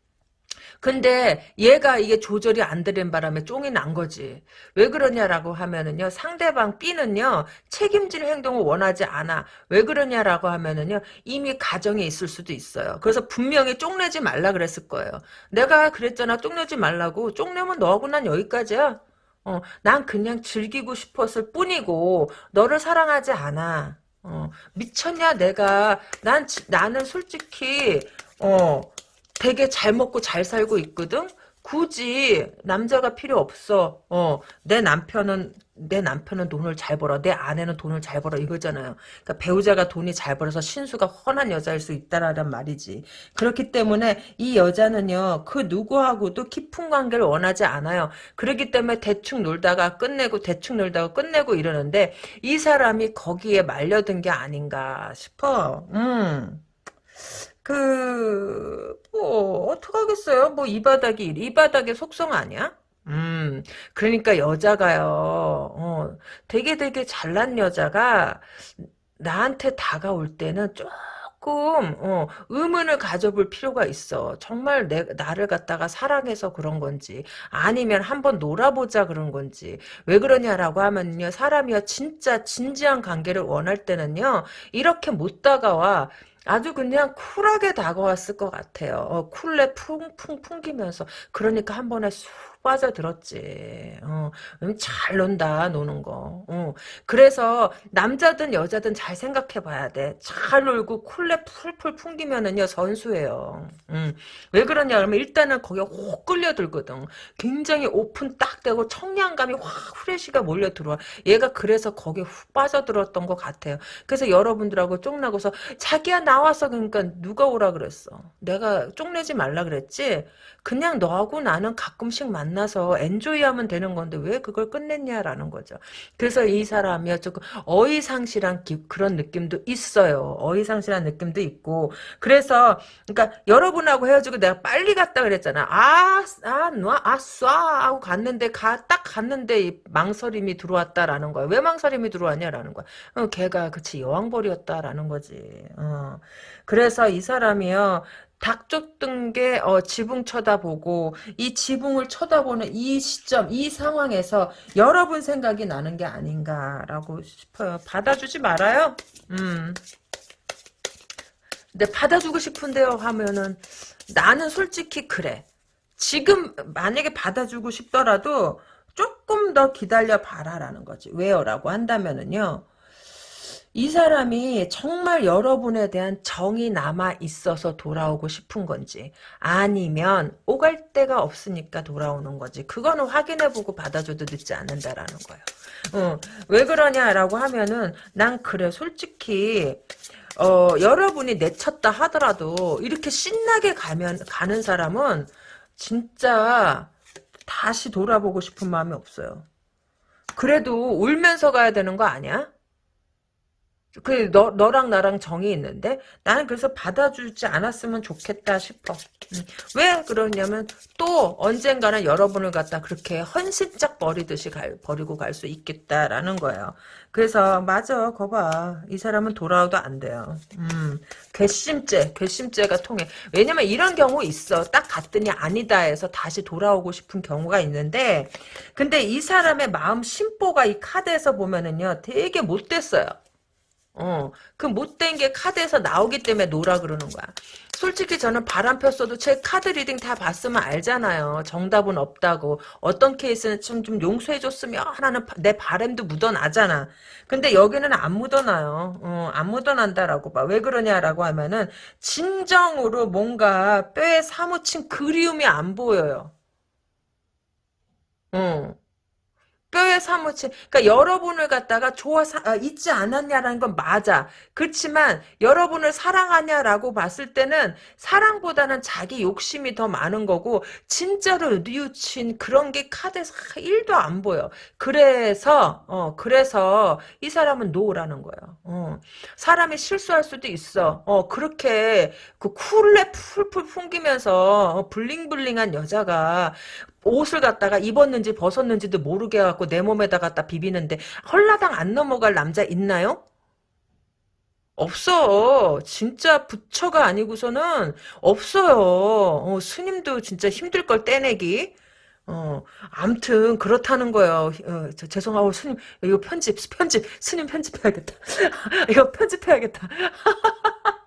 근데 얘가 이게 조절이 안 되는 바람에 쫑이 난 거지. 왜 그러냐라고 하면은요. 상대방 B는요. 책임질 행동을 원하지 않아. 왜 그러냐라고 하면은요. 이미 가정에 있을 수도 있어요. 그래서 분명히 쫑내지 말라 그랬을 거예요. 내가 그랬잖아. 쫑내지 말라고. 쫑내면 너하고 난 여기까지야. 어, 난 그냥 즐기고 싶었을 뿐이고 너를 사랑하지 않아. 어, 미쳤냐 내가 난 나는 솔직히 어 되게 잘 먹고 잘 살고 있거든? 굳이 남자가 필요 없어. 어, 내 남편은 내 남편은 돈을 잘 벌어. 내 아내는 돈을 잘 벌어. 이거잖아요. 그러니까 배우자가 돈이 잘 벌어서 신수가 훤한 여자일 수 있다라는 말이지. 그렇기 때문에 이 여자는요. 그 누구하고도 깊은 관계를 원하지 않아요. 그렇기 때문에 대충 놀다가 끝내고 대충 놀다가 끝내고 이러는데 이 사람이 거기에 말려든 게 아닌가 싶어. 음. 그, 뭐, 어떡하겠어요? 뭐, 이 바닥이, 이 바닥의 속성 아니야? 음, 그러니까 여자가요, 어, 되게 되게 잘난 여자가 나한테 다가올 때는 조금, 어, 의문을 가져볼 필요가 있어. 정말 내, 나를 갖다가 사랑해서 그런 건지, 아니면 한번 놀아보자 그런 건지. 왜 그러냐라고 하면요, 사람이요, 진짜 진지한 관계를 원할 때는요, 이렇게 못 다가와. 아주 그냥 쿨하게 다가왔을 것 같아요. 어, 쿨레 풍 풍 풍기면서 그러니까 한 번에 쑥 빠져들었지. 어, 음, 잘 논다 노는 거. 어. 그래서 남자든 여자든 잘 생각해 봐야 돼. 잘 놀고 쿨레 풀풀 풍기면은요 선수예요. 음. 왜 그러냐 그러면 일단은 거기에 혹 끌려들거든. 굉장히 오픈 딱 되고 청량감이 확 후레쉬가 몰려 들어와. 얘가 그래서 거기에 훅 빠져들었던 것 같아요. 그래서 여러분들하고 쪽나고서 자기야 나와서 그러니까 누가 오라 그랬어. 내가 쪽내지 말라 그랬지. 그냥 너하고 나는 가끔씩 만 만나서 엔조이하면 되는 건데 왜 그걸 끝냈냐라는 거죠. 그래서 이 사람이 조금 어이상실한 기, 그런 느낌도 있어요. 어이상실한 느낌도 있고 그래서 그러니까 여러분하고 헤어지고 내가 빨리 갔다 그랬잖아. 아, 아, 놔, 아, 쏴 하고 갔는데 가, 딱 갔는데 망설임이 들어왔다라는 거야. 왜 망설임이 들어왔냐라는 거야. 어, 걔가 그치 여왕벌이었다라는 거지. 어. 그래서 이 사람이요. 닭 쫓던 게 어, 지붕 쳐다보고 이 지붕을 쳐다보는 이 시점 이 상황에서 여러분 생각이 나는 게 아닌가라고 싶어요. 받아주지 말아요. 음. 근데 받아주고 싶은데요 하면은 나는 솔직히 그래. 지금 만약에 받아주고 싶더라도 조금 더 기다려 봐라라는 거지. 왜요? 라고 한다면은요. 이 사람이 정말 여러분에 대한 정이 남아 있어서 돌아오고 싶은 건지 아니면 오갈 데가 없으니까 돌아오는 건지 그거는 확인해보고 받아줘도 늦지 않는다라는 거예요. 어, 왜 그러냐라고 하면은 난 그래 솔직히 어, 여러분이 내쳤다 하더라도 이렇게 신나게 가면 가는 사람은 진짜 다시 돌아보고 싶은 마음이 없어요. 그래도 울면서 가야 되는 거 아니야? 그, 너, 너랑 나랑 정이 있는데, 나는 그래서 받아주지 않았으면 좋겠다 싶어. 음. 왜 그러냐면, 또 언젠가는 여러분을 갖다 그렇게 헌신짝 버리듯이 갈, 버리고 갈 수 있겠다라는 거예요. 그래서, 맞아, 거봐. 이 사람은 돌아와도 안 돼요. 음, 괘씸죄, 괘씸죄가 통해. 왜냐면 이런 경우 있어. 딱 갔더니 아니다 해서 다시 돌아오고 싶은 경우가 있는데, 근데 이 사람의 마음 심보가 이 카드에서 보면은요, 되게 못됐어요. 어, 그 못된 게 카드에서 나오기 때문에 no라 그러는 거야. 솔직히 저는 바람 폈어도 제 카드 reading 다 봤으면 알잖아요. 정답은 없다고. 어떤 케이스는 좀, 좀 용서해줬으면 하는 내 바램도 묻어나잖아. 근데 여기는 안 묻어나요. 어, 안 묻어난다라고 봐. 왜 그러냐라고 하면은, 진정으로 뭔가 뼈에 사무친 그리움이 안 보여요. 어. 뼈에 사무친 그러니까 여러분을 갖다가 좋아 사, 아, 잊지 않았냐라는 건 맞아. 그렇지만 여러분을 사랑하냐라고 봤을 때는 사랑보다는 자기 욕심이 더 많은 거고 진짜로 뉘우친 그런 게 카드에서 1도 안 보여. 그래서 어 그래서 이 사람은 노라는 거예요. 어. 사람이 실수할 수도 있어. 어 그렇게 그 쿨레 풀풀 풍기면서 어, 블링블링한 여자가 옷을 갖다가 입었는지 벗었는지도 모르게 해갖고 내 몸에다 갖다 비비는데 헐라당 안 넘어갈 남자 있나요? 없어. 진짜 부처가 아니고서는 없어요. 어, 스님도 진짜 힘들 걸 떼내기. 어, 암튼 그렇다는 거예요. 어, 저, 죄송하고 스님 이거 편집 편집 스님 편집해야겠다. 이거 편집해야겠다.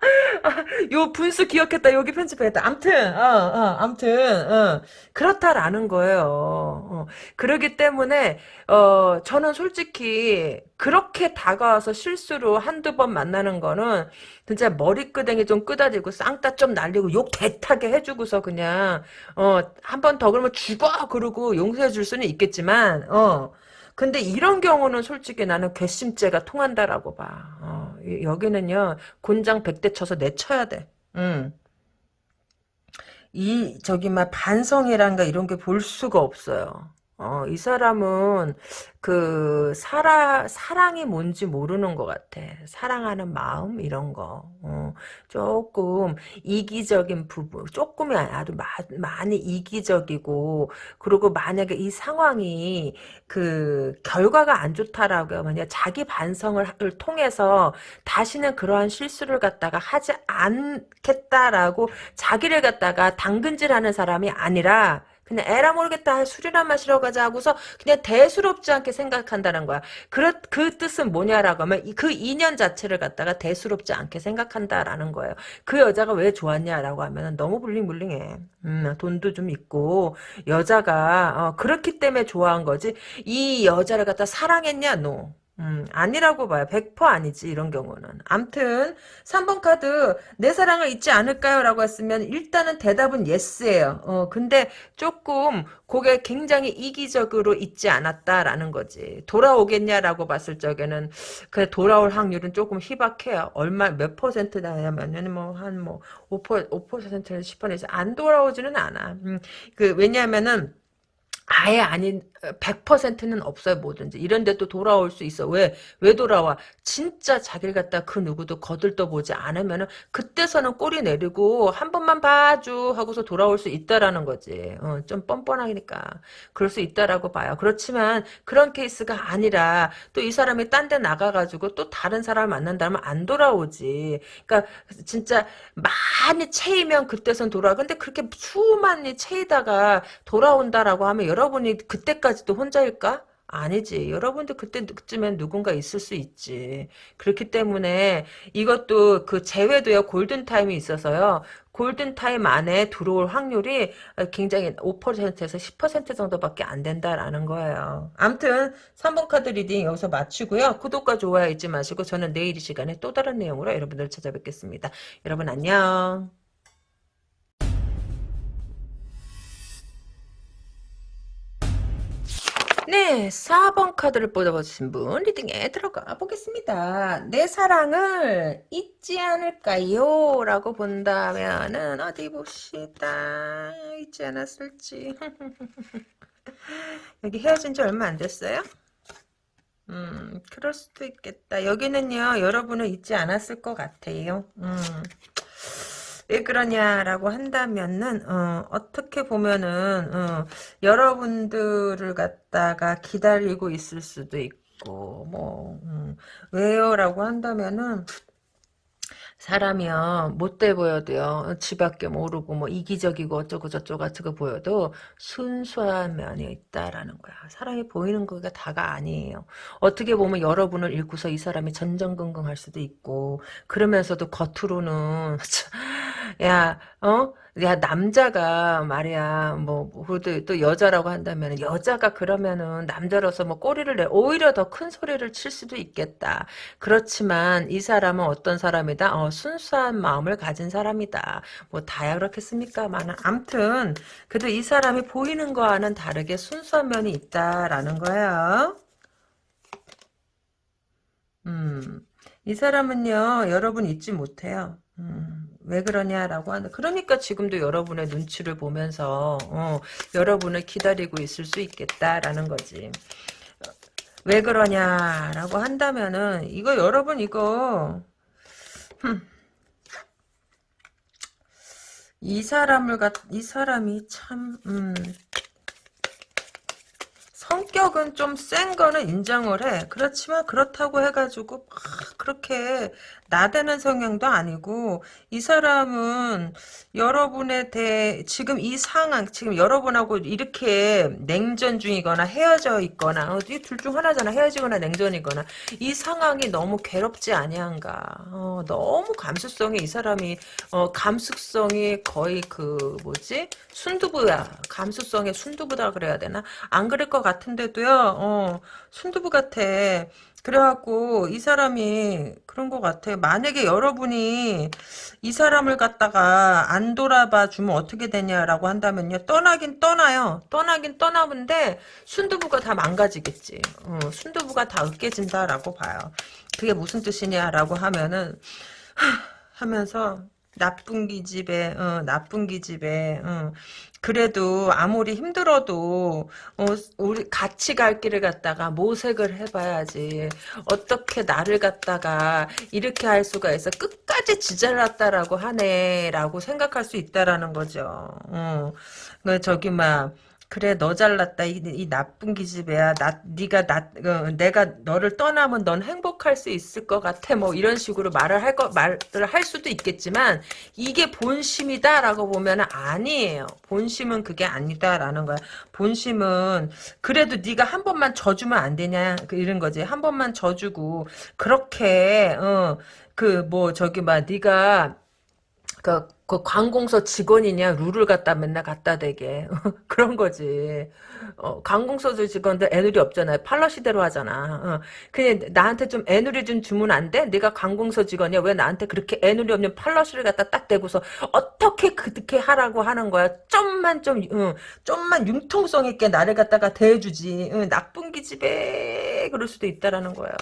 요 분수 기억했다. 여기 편집했다. 암튼, 어, 어, 암튼, 어, 그렇다라는 거예요. 어, 그러기 때문에, 어, 저는 솔직히, 그렇게 다가와서 실수로 한두 번 만나는 거는, 진짜 머리끄댕이 좀 끄다지고, 쌍따 좀 날리고, 욕 개타게 해주고서 그냥, 어, 한 번 더 그러면 죽어! 그러고 용서해 줄 수는 있겠지만, 어, 근데 이런 경우는 솔직히 나는 괘씸죄가 통한다라고 봐. 어, 여기는요 곤장 백대 쳐서 내쳐야 돼. 음. 이 저기 막 반성이란가 이런 게 볼 수가 없어요. 어, 이 사람은 그 사랑 사랑이 뭔지 모르는 것 같아. 사랑하는 마음 이런 거 어, 조금 이기적인 부분, 조금이 아니라 마, 많이 이기적이고 그리고 만약에 이 상황이 그 결과가 안 좋다라고 하면 자기 반성을 통해서 다시는 그러한 실수를 갖다가 하지 않겠다라고 자기를 갖다가 당근질하는 사람이 아니라 그냥 에라 모르겠다 술이나 마시러 가자 하고서 그냥 대수롭지 않게 생각한다는 거야. 그, 그 뜻은 뭐냐라고 하면 그 인연 자체를 갖다가 대수롭지 않게 생각한다라는 거예요. 그 여자가 왜 좋았냐라고 하면 너무 불링불링해. 음, 돈도 좀 있고 여자가 어, 그렇기 때문에 좋아한 거지. 이 여자를 갖다 사랑했냐? No. 음, 아니라고 봐요. 100% 아니지, 이런 경우는. 암튼, 3번 카드, 내 사랑을 잊지 않을까요? 라고 했으면, 일단은 대답은 yes예요. 어, 근데 조금, 그게 굉장히 이기적으로 잊지 않았다라는 거지. 돌아오겠냐라고 봤을 적에는, 그 돌아올 확률은 조금 희박해요. 얼마, 몇 퍼센트 나냐면, 뭐, 한 뭐, 5%, 5%, 10%, 안 돌아오지는 않아. 음, 그, 왜냐면은, 아예 아닌 100%는 없어요 뭐든지. 이런데 또 돌아올 수 있어. 왜? 왜 돌아와? 진짜 자기를 갖다 그 누구도 거들떠 보지 않으면은 그때서는 꼬리 내리고 한 번만 봐줘 하고서 돌아올 수 있다라는 거지. 어, 좀 뻔뻔하니까. 그럴 수 있다라고 봐요. 그렇지만 그런 케이스가 아니라 또 이 사람이 딴 데 나가가지고 또 다른 사람을 만난다면 안 돌아오지. 그러니까 진짜 많이 채이면 그때선 돌아와. 근데 그렇게 수많이 채이다가 돌아온다라고 하면 여러분이 그때까지 도 혼자일까? 아니지. 여러분들 그때쯤엔 누군가 있을 수 있지. 그렇기 때문에 이것도 그 재회도요. 골든타임이 있어서요. 골든타임 안에 들어올 확률이 굉장히 5%에서 10% 정도밖에 안 된다라는 거예요. 암튼 3번 카드 reading 여기서 마치고요. 구독과 좋아요 잊지 마시고 저는 내일 이 시간에 또 다른 내용으로 여러분들 찾아뵙겠습니다. 여러분 안녕. 네, 4번 카드를 뽑아주신 분 리딩에 들어가 보겠습니다. 내 사랑을 잊지 않을까요? 라고 본다면은 어디 봅시다. 잊지 않았을지. 여기 헤어진 지 얼마 안 됐어요? 음, 그럴 수도 있겠다. 여기는요, 여러분을 잊지 않았을 것 같아요. 음. 왜 그러냐라고 한다면은 어, 떻게 보면은 어, 여러분들을 갖다가 기다리고 있을 수도 있고 뭐 음, 왜요라고 한다면은 사람이요 못돼 보여도요 지밖에 모르고 뭐 이기적이고 어쩌고 저쩌고 같은 거 보여도 순수한 면이 있다라는 거야. 사람이 보이는 거가 다가 아니에요. 어떻게 보면 여러분을 잃고서 이 사람이 전전긍긍할 수도 있고 그러면서도 겉으로는 야 어? 야 남자가 말이야 뭐 그래도 또 여자라고 한다면 여자가 그러면은 남자로서 뭐 꼬리를 내 오히려 더 큰 소리를 칠 수도 있겠다. 그렇지만 이 사람은 어떤 사람이다? 어, 순수한 마음을 가진 사람이다. 뭐 다야 그렇겠습니까만 암튼 그래도 이 사람이 보이는 거와는 다르게 순수한 면이 있다라는 거예요. 음이 사람은요 여러분 잊지 못해요. 음. 왜 그러냐라고 하는 그러니까 지금도 여러분의 눈치를 보면서 어, 여러분을 기다리고 있을 수 있겠다라는 거지 왜 그러냐라고 한다면은 이거 여러분 이거 흠. 이 사람을 갖이 사람이 참 음, 성격은 좀 센 거는 인정을 해. 그렇지만 그렇다고 해가지고 그렇게 나대는 성향도 아니고 이 사람은 여러분에 대해 지금 이 상황 지금 여러분하고 이렇게 냉전 중이거나 헤어져 있거나 어, 이둘 중 하나잖아. 헤어지거나 냉전이거나. 이 상황이 너무 괴롭지 아니한가. 어, 너무 감수성이 이 사람이 어, 감수성이 거의 그 뭐지? 순두부야. 감수성의 순두부다 그래야 되나? 안 그럴 것 같은데도요. 어, 순두부 같아 그래갖고 이 사람이 그런 것 같아요. 만약에 여러분이 이 사람을 갖다가 안 돌아봐 주면 어떻게 되냐라고 한다면요. 떠나긴 떠나요. 떠나긴 떠나는데 순두부가 다 망가지겠지. 어, 순두부가 다 으깨진다라고 봐요. 그게 무슨 뜻이냐라고 하면은 하, 하면서 나쁜 기집애, 어, 나쁜 기집애, 어, 그래도 아무리 힘들어도 어, 우리 같이 갈 길을 갖다가 모색을 해봐야지 어떻게 나를 갖다가 이렇게 할 수가 있어 끝까지 지잘났다라고 하네라고 생각할 수 있다라는 거죠. 어. 그 저기 막 그래 너 잘났다. 이, 이 나쁜 기집애야. 나 네가 나 어, 내가 너를 떠나면 넌 행복할 수 있을 것 같아. 뭐 이런 식으로 말을 할 거 말을 할 수도 있겠지만 이게 본심이다라고 보면 아니에요. 본심은 그게 아니다라는 거야. 본심은 그래도 네가 한 번만 져주면 안 되냐? 그 이런 거지. 한 번만 져주고 그렇게 어 그 뭐 저기 막 네가 그, 그 관공서 직원이냐 룰을 갖다 맨날 갖다 대게. 그런 거지. 어, 관공서 직원들 애누리 없잖아요. 팔러 시대로 하잖아. 어. 그냥 나한테 좀 애누리 좀 주면 안 돼? 네가 관공서 직원이야. 왜 나한테 그렇게 애누리 없는 팔러시를 갖다 딱 대고서 어떻게 그렇게 하라고 하는 거야? 좀만 좀 어, 좀만 융통성 있게 나를 갖다가 대해주지. 어, 나쁜 기집애. 그럴 수도 있다라는 거예요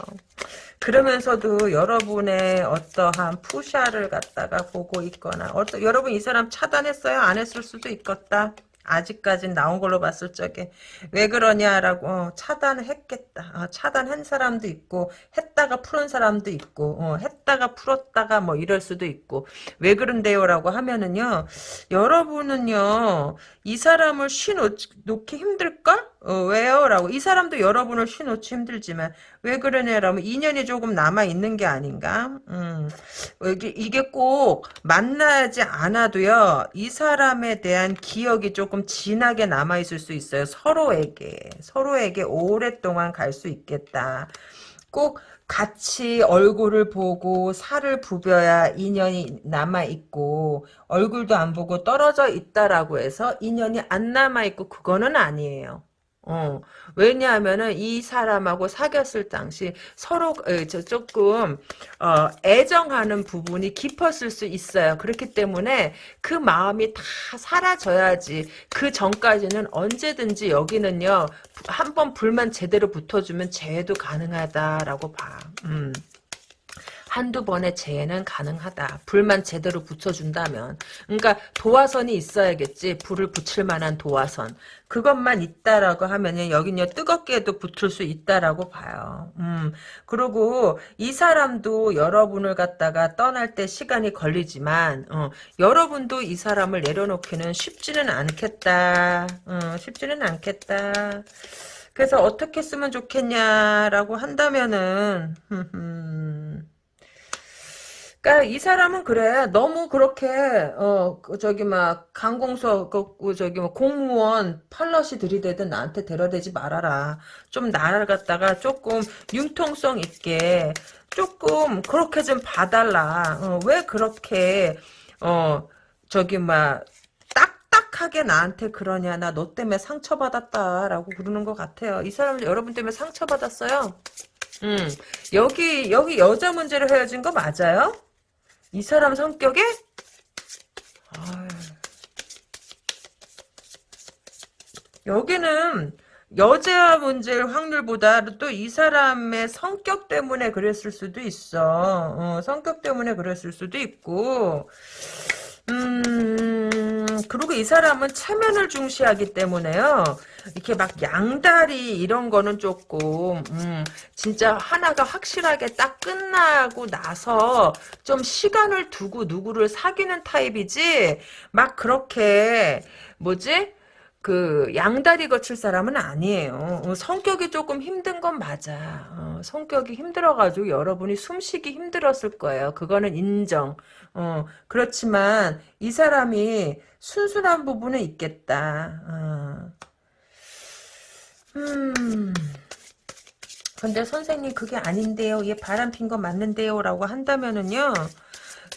그러면서도 여러분의 어떠한 푸샤를 갖다가 보고 있거나 어떠, 여러분 이 사람 차단했어요? 안 했을 수도 있겠다. 아직까진 나온 걸로 봤을 적에 왜 그러냐라고 어, 차단했겠다. 어, 차단한 사람도 있고 했다가 푸는 사람도 있고 어, 했다가 풀었다가 뭐 이럴 수도 있고 왜 그런데요라고 하면은요 여러분은요 이 사람을 쉬 놓기 힘들까? 어, 왜요? 라고 이 사람도 여러분을 쉬놓기 힘들지만 왜 그러냐 라면 인연이 조금 남아있는 게 아닌가? 음, 이게, 이게 꼭 만나지 않아도요 이 사람에 대한 기억이 조금 진하게 남아있을 수 있어요 서로에게 서로에게 오랫동안 갈 수 있겠다 꼭 같이 얼굴을 보고 살을 부벼야 인연이 남아있고 얼굴도 안 보고 떨어져 있다라고 해서 인연이 안 남아있고 그거는 아니에요. 어, 왜냐하면은 이 사람하고 사귀었을 당시 서로 에, 저 조금 어, 애정하는 부분이 깊었을 수 있어요. 그렇기 때문에 그 마음이 다 사라져야지 그 전까지는 언제든지 여기는요 한번 불만 제대로 붙어주면 재해도 가능하다라고 봐. 음. 한두 번의 재해는 가능하다. 불만 제대로 붙여준다면. 그러니까 도화선이 있어야겠지. 불을 붙일 만한 도화선. 그것만 있다라고 하면은 여긴요 뜨겁게도 붙을 수 있다라고 봐요. 음. 그리고 이 사람도 여러분을 갖다가 떠날 때 시간이 걸리지만 어, 여러분도 이 사람을 내려놓기는 쉽지는 않겠다. 어, 쉽지는 않겠다. 그래서 어떻게 쓰면 좋겠냐라고 한다면은 그러니까 이 사람은 그래. 너무 그렇게 어그 저기 막 강공서 그, 그 저기 뭐 공무원 팔럿이 들이대든 나한테 데려대지 말아라. 좀 나를 갖다가 조금 융통성 있게 조금 그렇게 좀 봐달라. 어, 왜 그렇게 어 저기 막 딱딱하게 나한테 그러냐. 나 너 때문에 상처받았다라고 그러는 것 같아요. 이 사람 여러분 때문에 상처받았어요? 음. 여기 여기 여자 문제로 헤어진 거 맞아요? 이 사람 성격에. 여기는 여자 문제일 확률보다 또 이 사람의 성격 때문에 그랬을 수도 있어. 어, 성격 때문에 그랬을 수도 있고 음, 그리고 이 사람은 체면을 중시하기 때문에요. 이렇게 막 양다리 이런 거는 조금, 음, 진짜 하나가 확실하게 딱 끝나고 나서 좀 시간을 두고 누구를 사귀는 타입이지, 막 그렇게, 뭐지? 그 양다리 거칠 사람은 아니에요. 어, 성격이 조금 힘든 건 맞아. 어, 성격이 힘들어가지고 여러분이 숨쉬기 힘들었을 거예요. 그거는 인정. 어, 그렇지만 이 사람이 순순한 부분은 있겠다. 어. 음. 근데 선생님 그게 아닌데요. 얘 바람 핀 거 맞는데요. 라고 한다면은요.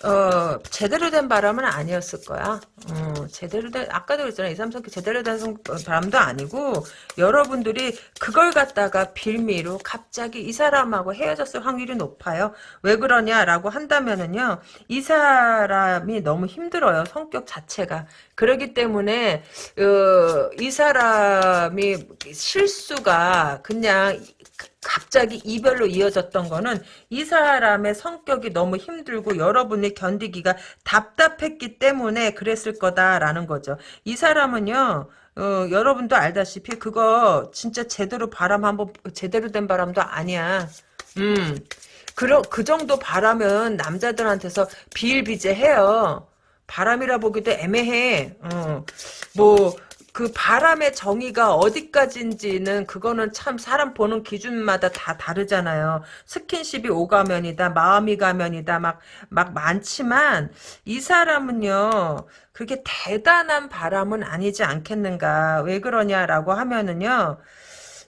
어, 제대로 된 바람은 아니었을 거야. 어, 제대로 된, 아까도 그랬잖아. 2, 3, 4, 제대로 된 성, 어, 바람도 아니고, 여러분들이 그걸 갖다가 빌미로 갑자기 이 사람하고 헤어졌을 확률이 높아요. 왜 그러냐라고 한다면은요, 이 사람이 너무 힘들어요. 성격 자체가. 그러기 때문에, 어, 이 사람이 실수가 그냥 갑자기 이별로 이어졌던 거는 이 사람의 성격이 너무 힘들고 여러분이 견디기가 답답했기 때문에 그랬을 거다라는 거죠. 이 사람은요. 어, 여러분도 알다시피 그거 진짜 제대로 바람 한번 제대로 된 바람도 아니야. 음. 그러, 그 정도 바람은 남자들한테서 비일비재해요. 바람이라 보기도 애매해. 어. 뭐 그 바람의 정의가 어디까지인지는 그거는 참 사람 보는 기준마다 다 다르잖아요. 스킨십이 오가면이다, 마음이 가면이다, 막, 막 많지만, 이 사람은요, 그렇게 대단한 바람은 아니지 않겠는가. 왜 그러냐라고 하면은요,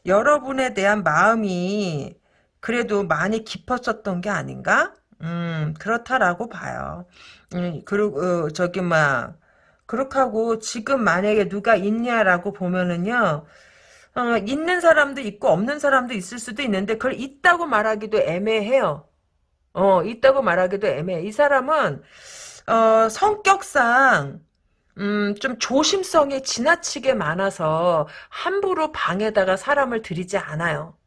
여러분에 대한 마음이 그래도 많이 깊었었던 게 아닌가? 음, 그렇다라고 봐요. 음, 그리고, 어, 저기, 막, 그렇게 하고 지금 만약에 누가 있냐라고 보면은요. 어, 있는 사람도 있고 없는 사람도 있을 수도 있는데 그걸 있다고 말하기도 애매해요. 어, 있다고 말하기도 애매해. 이 사람은 어, 성격상 음, 좀 조심성이 지나치게 많아서 함부로 방에다가 사람을 들이지 않아요.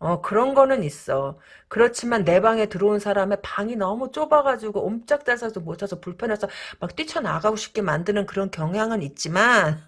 어, 그런 거는 있어. 그렇지만 내 방에 들어온 사람의 방이 너무 좁아가지고 옴짝달싹도 못해서 불편해서 막 뛰쳐나가고 싶게 만드는 그런 경향은 있지만,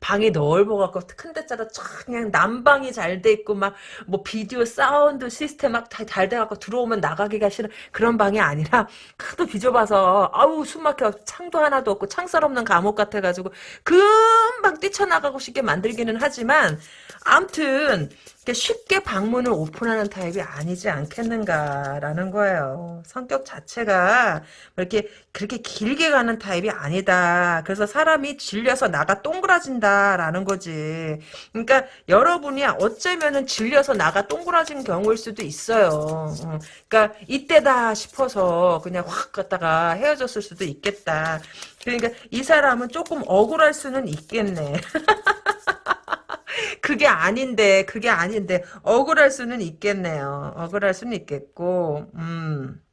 방이 넓어갖고 큰 데짜라 촥 그냥 난방이 잘 돼 있고 막 뭐 비디오 사운드 시스템 막다잘 돼갖고 들어오면 나가기가 싫은 그런 방이 아니라 하도 비좁아서 아우 숨막혀 창도 하나도 없고 창살 없는 감옥 같아가지고 금방 뛰쳐나가고 싶게 만들기는 하지만 암튼 쉽게 방문을 오픈하는 타입이 아니지 않겠는가라는 거예요. 성격 자체가 이렇게 그렇게 길게 가는 타입이 아니다. 그래서 사람이 질려서 나가 동그라진다라는 거지. 그러니까 여러분이 어쩌면은 질려서 나가 동그라진 경우일 수도 있어요. 어, 그러니까 이때다 싶어서 그냥 확 갔다가 헤어졌을 수도 있겠다. 그러니까 이 사람은 조금 억울할 수는 있겠네. 그게 아닌데 그게 아닌데 억울할 수는 있겠네요. 억울할 수는 있겠고 음.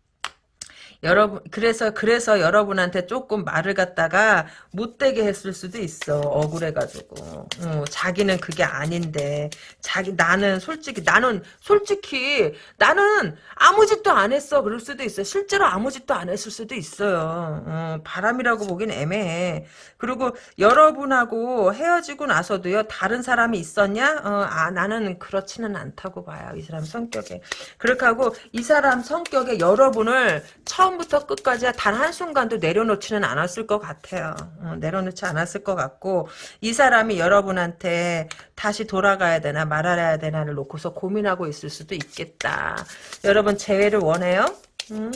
여러분 그래서 그래서 여러분한테 조금 말을 갖다가 못되게 했을 수도 있어. 억울해가지고. 어, 자기는 그게 아닌데. 자기 나는 솔직히 나는 솔직히 나는 아무 짓도 안 했어. 그럴 수도 있어. 실제로 아무 짓도 안 했을 수도 있어요. 어, 바람이라고 보긴 애매해. 그리고 여러분하고 헤어지고 나서도요 다른 사람이 있었냐? 어, 아 나는 그렇지는 않다고 봐요. 이 사람 성격에. 그렇게 하고 이 사람 성격에 여러분을 처음 처음부터 끝까지 단 한순간도 내려놓지는 않았을 것 같아요. 어, 내려놓지 않았을 것 같고 이 사람이 여러분한테 다시 돌아가야 되나 말아야 되나를 놓고서 고민하고 있을 수도 있겠다. 여러분 재회를 원해요? 음?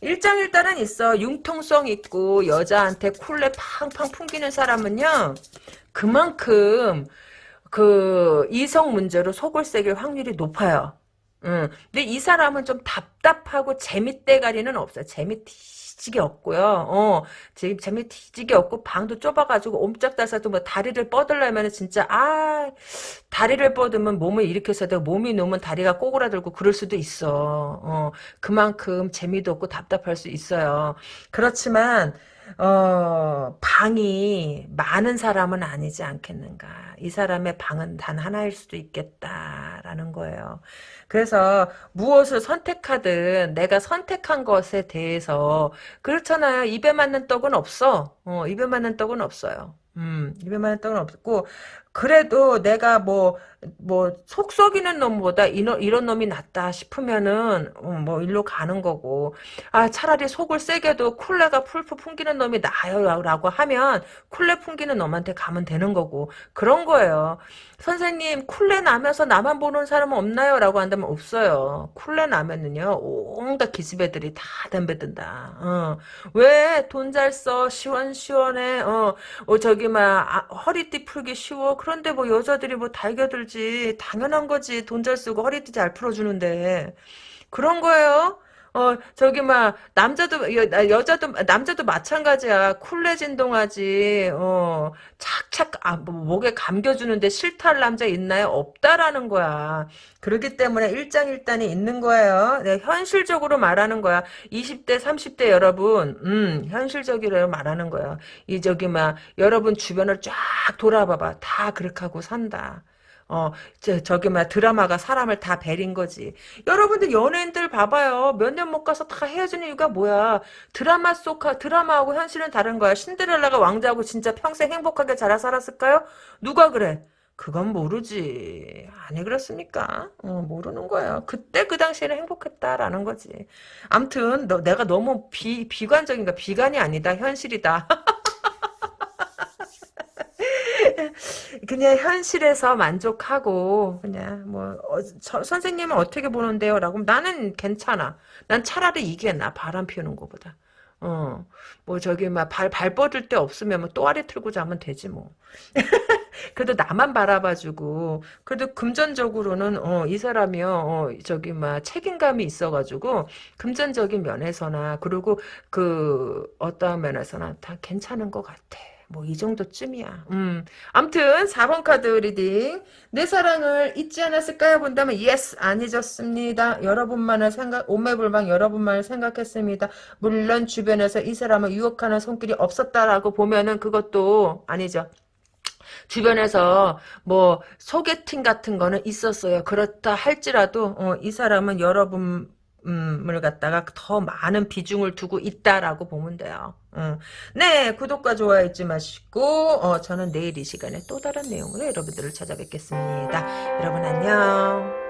일장일단은 있어. 융통성 있고 여자한테 쿨레 팡팡 풍기는 사람은요. 그만큼 그 이성 문제로 속을 새길 확률이 높아요. 응. 근데 이 사람은 좀 답답하고 재밌대가리는 없어요. 재미 티지게 없고요. 어, 재미 티지게 없고 방도 좁아가지고 옴짝달싹도 뭐 다리를 뻗으려면 진짜 아 다리를 뻗으면 몸을 일으켜서 되고 몸이 놓으면 다리가 꼬그라들고 그럴 수도 있어. 어, 그만큼 재미도 없고 답답할 수 있어요. 그렇지만 어, 방이 많은 사람은 아니지 않겠는가. 이 사람의 방은 단 하나일 수도 있겠다라는 거예요. 그래서 무엇을 선택하든 내가 선택한 것에 대해서 그렇잖아요. 입에 맞는 떡은 없어. 어, 입에 맞는 떡은 없어요. 음, 입에 맞는 떡은 없고 그래도 내가 뭐, 뭐, 속 썩이는 놈보다 이런, 이런 놈이 낫다 싶으면은, 어, 뭐, 일로 가는 거고. 아, 차라리 속을 세게도 쿨레가 풀풀 풍기는 놈이 나아요. 라고 하면, 쿨레 풍기는 놈한테 가면 되는 거고. 그런 거예요. 선생님, 쿨레 나면서 나만 보는 사람은 없나요? 라고 한다면 없어요. 쿨레 나면은요, 온갖 기집애들이 다 덤벼든다. 어. 왜 돈 잘 써? 시원시원해. 어, 어 저기, 막, 아, 허리띠 풀기 쉬워. 그런데 뭐 여자들이 뭐 달겨들 지. 당연한 거지. 돈 잘 쓰고 허리띠 잘 풀어주는데. 그런 거예요. 어 저기 막 남자도 여, 여자도 남자도 마찬가지야. 쿨레 진동하지. 어 착착 아, 뭐, 목에 감겨주는데 싫다 할 남자 있나요? 없다라는 거야. 그렇기 때문에 일장일단이 있는 거예요. 네, 현실적으로 말하는 거야. 20대 30대 여러분 음 현실적으로 말하는 거야. 이 저기 막 여러분 주변을 쫙 돌아봐봐. 다 그렇게 하고 산다 어, 저, 저기, 막, 드라마가 사람을 다 베린 거지. 여러분들 연예인들 봐봐요. 몇 년 못 가서 다 헤어지는 이유가 뭐야. 드라마 속, 드라마하고 현실은 다른 거야. 신데렐라가 왕자하고 진짜 평생 행복하게 잘 살았을까요? 누가 그래? 그건 모르지. 아니, 그렇습니까? 어, 모르는 거야. 그때 그 당시에는 행복했다라는 거지. 암튼, 너, 내가 너무 비, 비관적인가? 비관이 아니다. 현실이다. 그냥 현실에서 만족하고 그냥 뭐 어, 저, 선생님은 어떻게 보는데요? 라고 나는 괜찮아. 난 차라리 이게 나 바람 피우는 것보다. 어, 뭐 저기 막 발 발 뻗을 데 없으면 뭐 또아리 틀고 자면 되지 뭐. 그래도 나만 바라봐주고 그래도 금전적으로는 어, 이 사람이요 어, 저기 막 책임감이 있어가지고 금전적인 면에서나 그리고 그 어떠한 면에서나 다 괜찮은 것 같아. 뭐 이 정도쯤이야. 음. 암튼 4번 카드 reading. 내 사랑을 잊지 않았을까요? 본다면 yes 안 잊었습니다. 여러분만을 생각 오매불망 여러분만을 생각했습니다. 물론 주변에서 이 사람을 유혹하는 손길이 없었다라고 보면은 그것도 아니죠. 주변에서 뭐 소개팅 같은 거는 있었어요. 그렇다 할지라도 어, 이 사람은 여러분 을 갖다가 더 많은 비중을 두고 있다라고 보면 돼요. 음. 네, 구독과 좋아요 잊지 마시고 어, 저는 내일 이 시간에 또 다른 내용으로 여러분들을 찾아뵙겠습니다. 여러분 안녕.